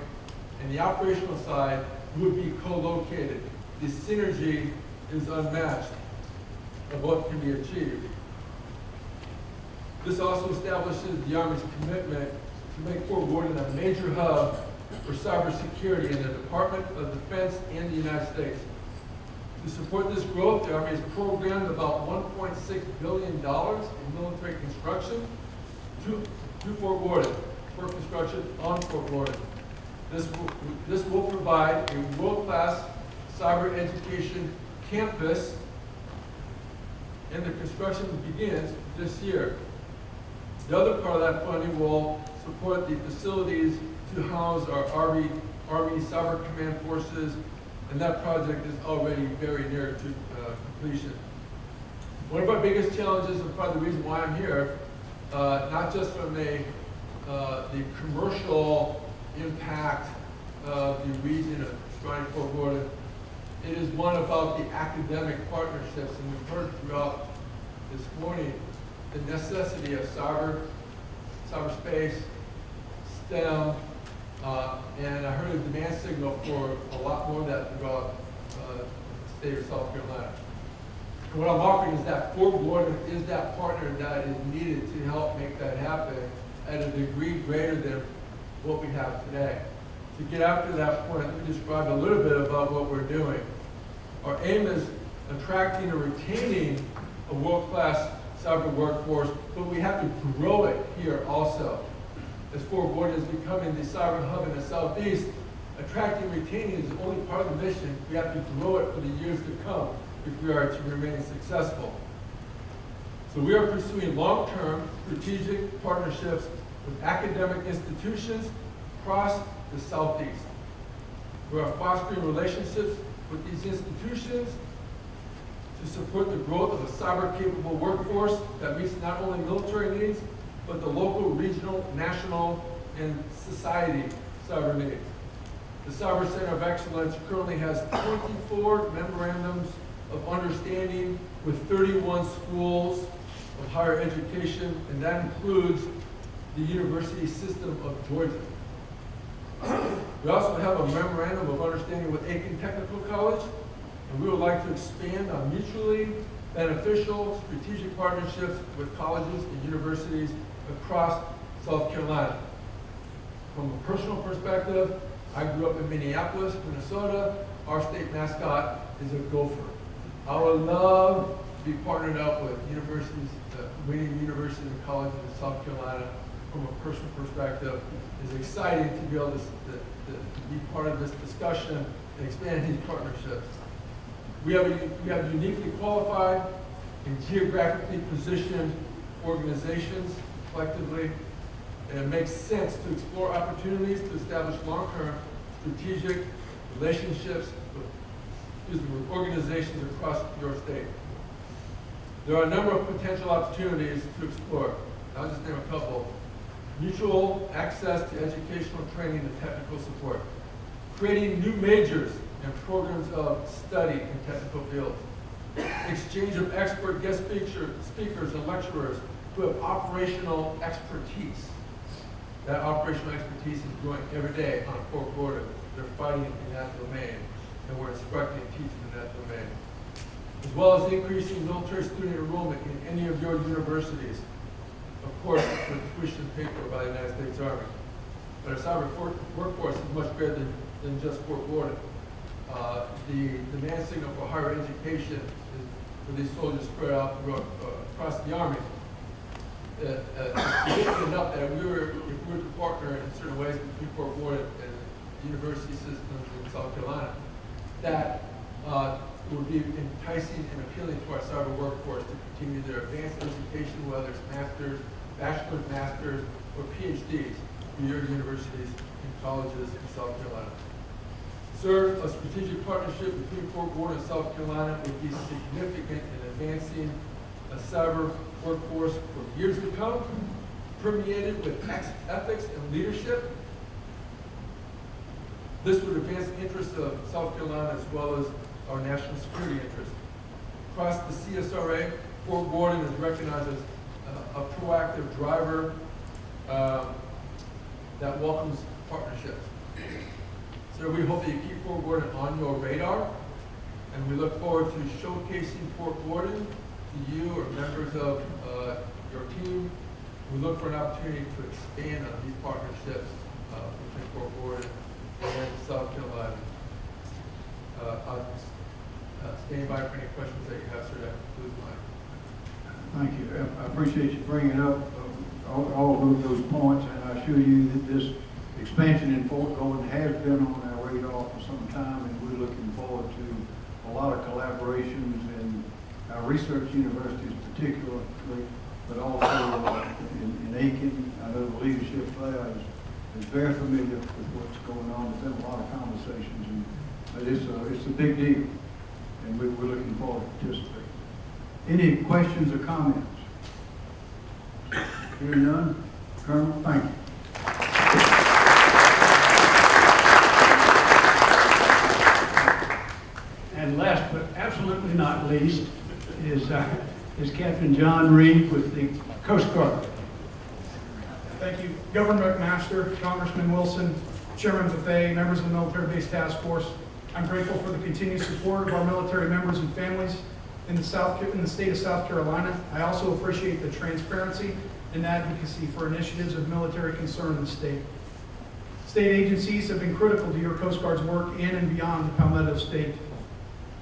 and the operational side would be co-located. The synergy is unmatched of what can be achieved. This also establishes the Army's commitment to make Fort Gordon a major hub for cybersecurity in the Department of Defense and the United States. To support this growth, the Army has programmed about $1.6 billion in military construction to, to Fort Gordon, for construction on Fort Gordon. This will, this will provide a world-class cyber education campus, and the construction begins this year. The other part of that funding will support the facilities to house our Army, Army Cyber Command Forces, and that project is already very near to uh, completion. One of our biggest challenges, and probably the reason why I'm here, uh, not just from uh, the commercial impact of the region of Shrine Fort Gordon, it is one about the academic partnerships, and we've heard throughout this morning the necessity of cyber, cyberspace, STEM, uh, and I heard a demand signal for a lot more of that throughout uh, the state of South Carolina. And what I'm offering is that Fort Gordon is that partner that is needed to help make that happen at a degree greater than what we have today. To get after that point, let me describe a little bit about what we're doing. Our aim is attracting and retaining a world-class cyber workforce, but we have to grow it here also. As Fort Gordon is becoming the cyber hub in the southeast, attracting and retaining is only part of the mission. We have to grow it for the years to come if we are to remain successful. So we are pursuing long-term strategic partnerships with academic institutions across the southeast. We are fostering relationships with these institutions to support the growth of a cyber-capable workforce that meets not only military needs, but the local, regional, national, and society cyber needs. The Cyber Center of Excellence currently has 24 memorandums of understanding with 31 schools of higher education, and that includes the University System of Georgia. We also have a memorandum of understanding with Aiken Technical College, and we would like to expand on mutually beneficial strategic partnerships with colleges and universities across South Carolina. From a personal perspective, I grew up in Minneapolis, Minnesota. Our state mascot is a gopher. I would love to be partnered up with universities, uh, winning universities and colleges in South Carolina from a personal perspective. It's exciting to be able to, to, to be part of this discussion and expand these partnerships. We have, a, we have uniquely qualified and geographically positioned organizations collectively, and it makes sense to explore opportunities to establish long-term strategic relationships with, with organizations across your state. There are a number of potential opportunities to explore. I'll just name a couple. Mutual access to educational training and technical support. Creating new majors and programs of study in technical fields. Exchange of expert guest speaker, speakers and lecturers who have operational expertise. That operational expertise is growing every day on Fort Gordon. They're fighting in that domain, and we're instructing and teaching in that domain. As well as increasing military student enrollment in any of your universities. Of course, with tuition paid for by the United States Army. But our cyber workforce is much greater than, than just Fort Gordon. Uh, the demand signal for higher education is for these soldiers spread out throughout, uh, across the Army uh, uh, enough that we were, if we were to partner in certain ways between Fort Worth and the university systems in South Carolina, that uh, would be enticing and appealing to our cyber workforce to continue their advanced education, whether it's masters, bachelor's, masters, or PhDs through your universities and colleges in South Carolina. Sir, a strategic partnership between Fort Worth and South Carolina would be significant in advancing a cyber workforce for years to come, permeated with ethics and leadership. This would advance the interests of South Carolina as well as our national security interests. Across the CSRA, Fort Gordon is recognized as uh, a proactive driver um, that welcomes partnerships. So we hope that you keep Fort Gordon on your radar, and we look forward to showcasing Fort Gordon to you or members of uh, your team. We look for an opportunity to expand on these partnerships uh, between Fort Gordon and South Carolina. Uh, I'll uh, stand by for any questions that you have, sir. That concludes. Thank you. I- I appreciate you bringing up uh, all, all of those points, and I assure you that this expansion in Fort Gordon has been on our radar for some time, and we're looking forward to a lot of collaborations in our research universities particularly, but also uh, in, in Aiken. I know the leadership there is, is very familiar with what's going on. There's been a lot of conversations, and, but it's a, it's a big deal, and we, we're looking forward to participating. Any questions or comments? Hearing none, Colonel, thank you. And last but absolutely not least is, uh, is Captain John Reed with the Coast Guard. Thank you. Governor McMaster, Congressman Wilson, Chairman Bethea, members of the Military Base Task Force. I'm grateful for the continued support of our military members and families in the South, in the state of South Carolina. I also appreciate the transparency and advocacy for initiatives of military concern in the state. State agencies have been critical to your Coast Guard's work in and beyond the Palmetto State.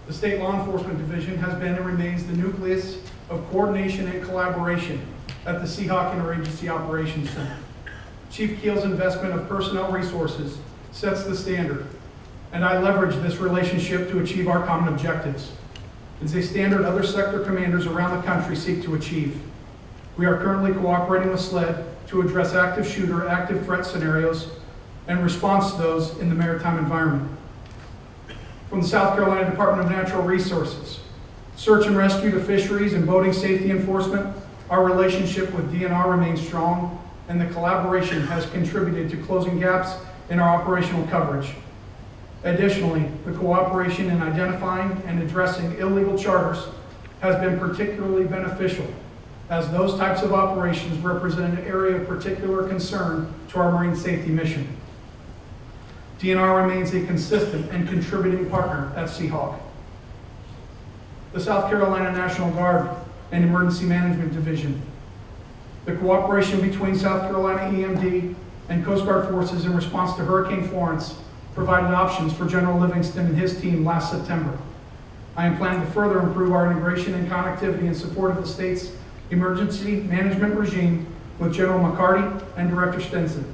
The State Law Enforcement Division has been and remains the nucleus of coordination and collaboration at the Seahawk Interagency Operations Center. Chief Keel's investment of personnel resources sets the standard, and I leverage this relationship to achieve our common objectives. It's a standard other sector commanders around the country seek to achieve. We are currently cooperating with SLED to address active shooter, active threat scenarios, and response to those in the maritime environment. From the South Carolina Department of Natural Resources, search and rescue to fisheries and boating safety enforcement, our relationship with DNR remains strong, and the collaboration has contributed to closing gaps in our operational coverage. Additionally, the cooperation in identifying and addressing illegal charters has been particularly beneficial, as those types of operations represent an area of particular concern to our marine safety mission. DNR remains a consistent and contributing partner at Seahawk. The South Carolina National Guard and Emergency Management Division. The cooperation between South Carolina EMD and Coast Guard forces in response to Hurricane Florence provided options for General Livingston and his team last September. I am planning to further improve our integration and connectivity in support of the state's emergency management regime with General McCarty and Director Stenson.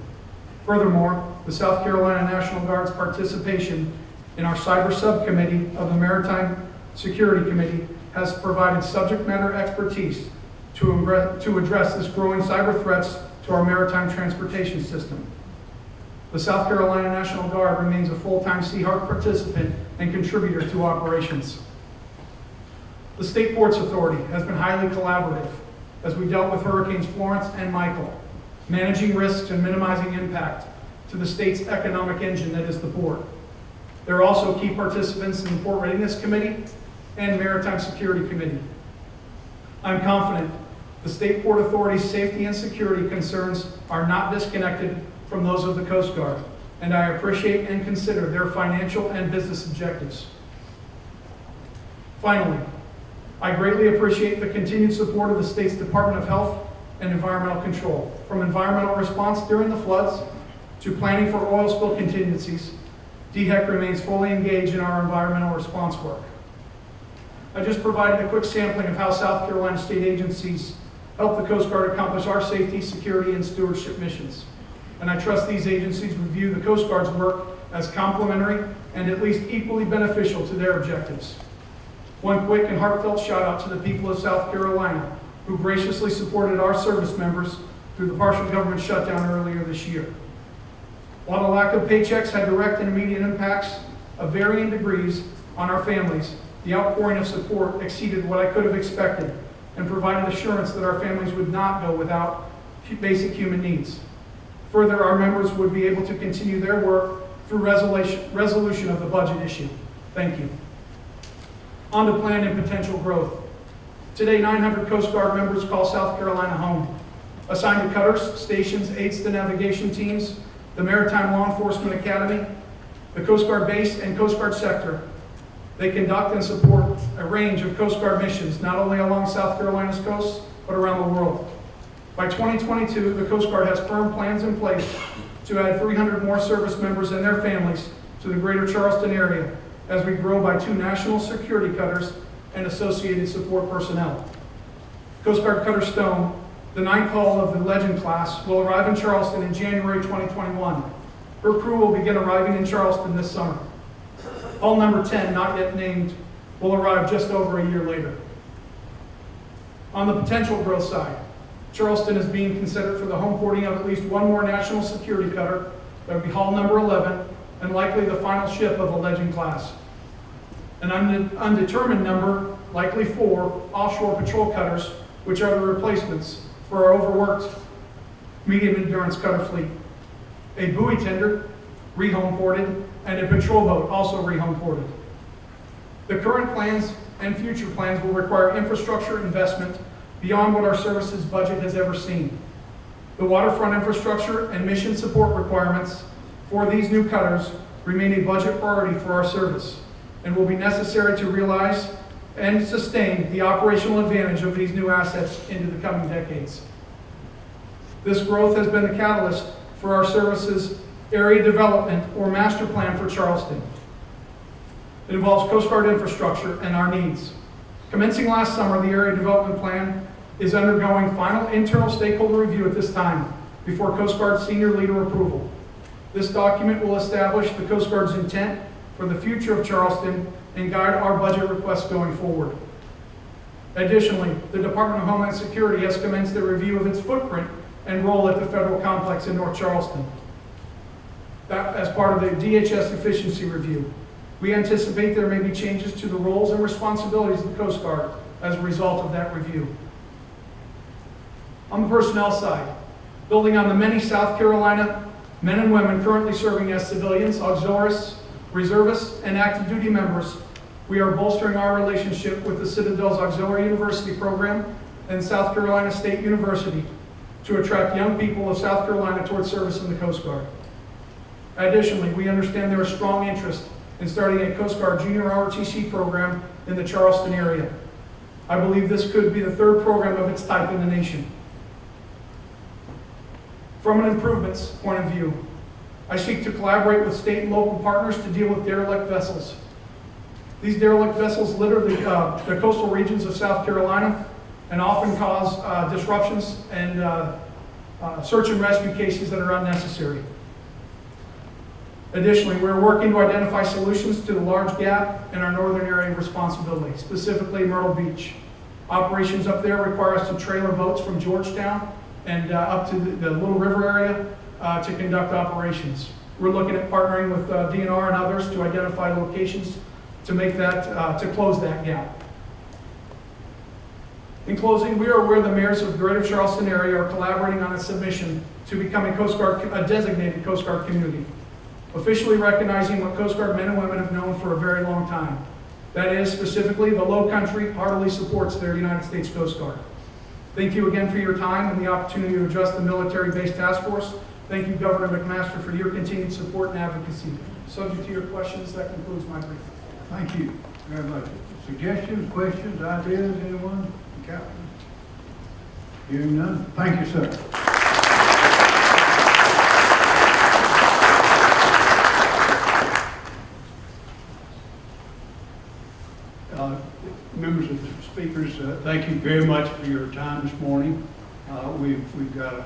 Furthermore, the South Carolina National Guard's participation in our cyber subcommittee of the Maritime Security Committee has provided subject matter expertise to, to address this growing cyber threats to our maritime transportation system. The South Carolina National Guard remains a full-time Seahawk participant and contributor to operations. The State Ports Authority has been highly collaborative as we dealt with Hurricanes Florence and Michael, managing risks and minimizing impact to the state's economic engine that is the port. They're also key participants in the Port Readiness Committee and Maritime Security Committee. I'm confident the State Port Authority's safety and security concerns are not disconnected from those of the Coast Guard, and I appreciate and consider their financial and business objectives. Finally, I greatly appreciate the continued support of the state's Department of Health and Environmental Control, from environmental response during the floods to planning for oil spill contingencies. DHEC remains fully engaged in our environmental response work. I just provided a quick sampling of how South Carolina state agencies help the Coast Guard accomplish our safety, security, and stewardship missions. And I trust these agencies would view the Coast Guard's work as complementary and at least equally beneficial to their objectives. One quick and heartfelt shout out to the people of South Carolina who graciously supported our service members through the partial government shutdown earlier this year. While the lack of paychecks had direct and immediate impacts of varying degrees on our families, the outpouring of support exceeded what I could have expected and provided assurance that our families would not go without basic human needs. Further, our members would be able to continue their work through resolution, resolution of the budget issue. Thank you. On to planned and potential growth. Today, 900 Coast Guard members call South Carolina home. Assigned to cutters, stations, aids to navigation teams, the Maritime Law Enforcement Academy, the Coast Guard base and Coast Guard sector. They conduct and support a range of Coast Guard missions, not only along South Carolina's coast, but around the world. By 2022, the Coast Guard has firm plans in place to add 300 more service members and their families to the greater Charleston area as we grow by two national security cutters and associated support personnel. Coast Guard Cutter Stone, the ninth hull of the Legend class, will arrive in Charleston in January 2021. Her crew will begin arriving in Charleston this summer. Hull number 10, not yet named, will arrive just over a year later. On the potential growth side, Charleston is being considered for the home porting of at least one more national security cutter, that would be hull number 11, and likely the final ship of the Legend class. An undetermined number, likely four, offshore patrol cutters, which are the replacements for our overworked medium endurance cutter fleet. A buoy tender, rehome ported, and a patrol boat, also rehome ported. The current plans and future plans will require infrastructure investment beyond what our services budget has ever seen. The waterfront infrastructure and mission support requirements for these new cutters remain a budget priority for our service and will be necessary to realize and sustain the operational advantage of these new assets into the coming decades. This growth has been the catalyst for our services area development or master plan for Charleston. It involves Coast Guard infrastructure and our needs. Commencing last summer, the area development plan is undergoing final internal stakeholder review at this time before Coast Guard senior leader approval. This document will establish the Coast Guard's intent for the future of Charleston and guide our budget requests going forward. Additionally, the Department of Homeland Security has commenced a review of its footprint and role at the federal complex in North Charleston. That as part of the DHS efficiency review. We anticipate there may be changes to the roles and responsibilities of the Coast Guard as a result of that review. On the personnel side, building on the many South Carolina men and women currently serving as civilians, auxiliaries, reservists, and active duty members, we are bolstering our relationship with the Citadel's Auxiliary University program and South Carolina State University to attract young people of South Carolina towards service in the Coast Guard. Additionally, we understand there is strong interest in starting a Coast Guard junior ROTC program in the Charleston area. I believe this could be the third program of its type in the nation. From an improvements point of view, I seek to collaborate with state and local partners to deal with derelict vessels. These derelict vessels litter the, uh, the coastal regions of South Carolina and often cause uh, disruptions and uh, uh, search and rescue cases that are unnecessary. Additionally, we're working to identify solutions to the large gap in our northern area of responsibility, specifically Myrtle Beach. Operations up there require us to trailer boats from Georgetown and uh, up to the, the Little River area uh, to conduct operations. We're looking at partnering with DNR and others to identify locations to make that, uh, to close that gap. In closing, we are aware the mayors of the Greater Charleston area are collaborating on a submission to become a Coast Guard, a designated Coast Guard community, officially recognizing what Coast Guard men and women have known for a very long time. That is, specifically, the Low Country heartily supports their United States Coast Guard. Thank you again for your time and the opportunity to address the military-based Task Force. Thank you, Governor McMaster, for your continued support and advocacy. Subject to your questions, that concludes my briefing. Thank you very much. Suggestions, questions, ideas, anyone? Captain? Hearing none, thank you, sir. Uh, Members of the speakers, uh, thank you very much for your time this morning. Uh, We've, we've got, a-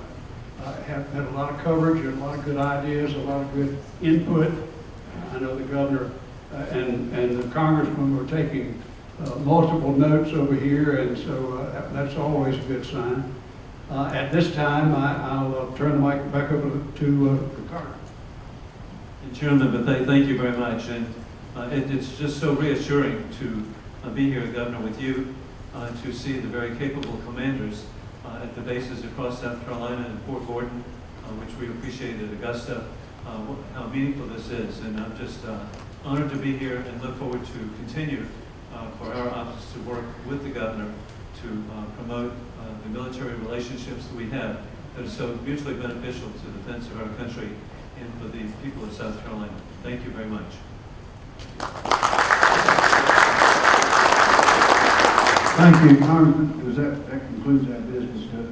uh, have had a lot of coverage, and a lot of good ideas, a lot of good input. I know the governor and, and the congressmen were taking uh, multiple notes over here, and so uh, that's always a good sign. Uh, At this time, I- I'll uh, turn the mic back over to uh, Carter. Chairman Bethea, thank you very much. And uh, it, it's just so reassuring to uh, be here, Governor, with you, uh, to see the very capable commanders uh, at the bases across South Carolina and Fort Gordon, uh, which we appreciate at Augusta, uh, how meaningful this is. And I'm just uh, honored to be here and look forward to continue uh, for our office to work with the governor to uh, promote uh, the military relationships that we have that are so mutually beneficial to the defense of our country and for the people of South Carolina. Thank you very much. Thank you, Congressman, that, that concludes our business. uh,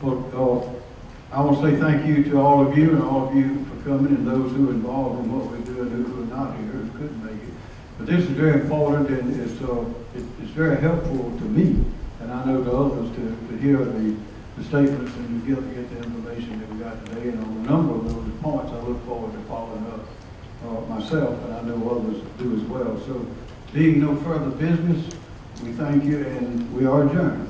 Well, uh, I want to say thank you to all of you and all of you for coming and those who are involved in what we do and who are not here, who couldn't make it. But this is very important and it's, uh, it- it's very helpful to me, and I know to others, to, to hear the, the statements and to get, get the information that we got today. And on a number of those points, I look forward to following up, uh, myself, and I know others do as well. So being no further business, we thank you and we are adjourned.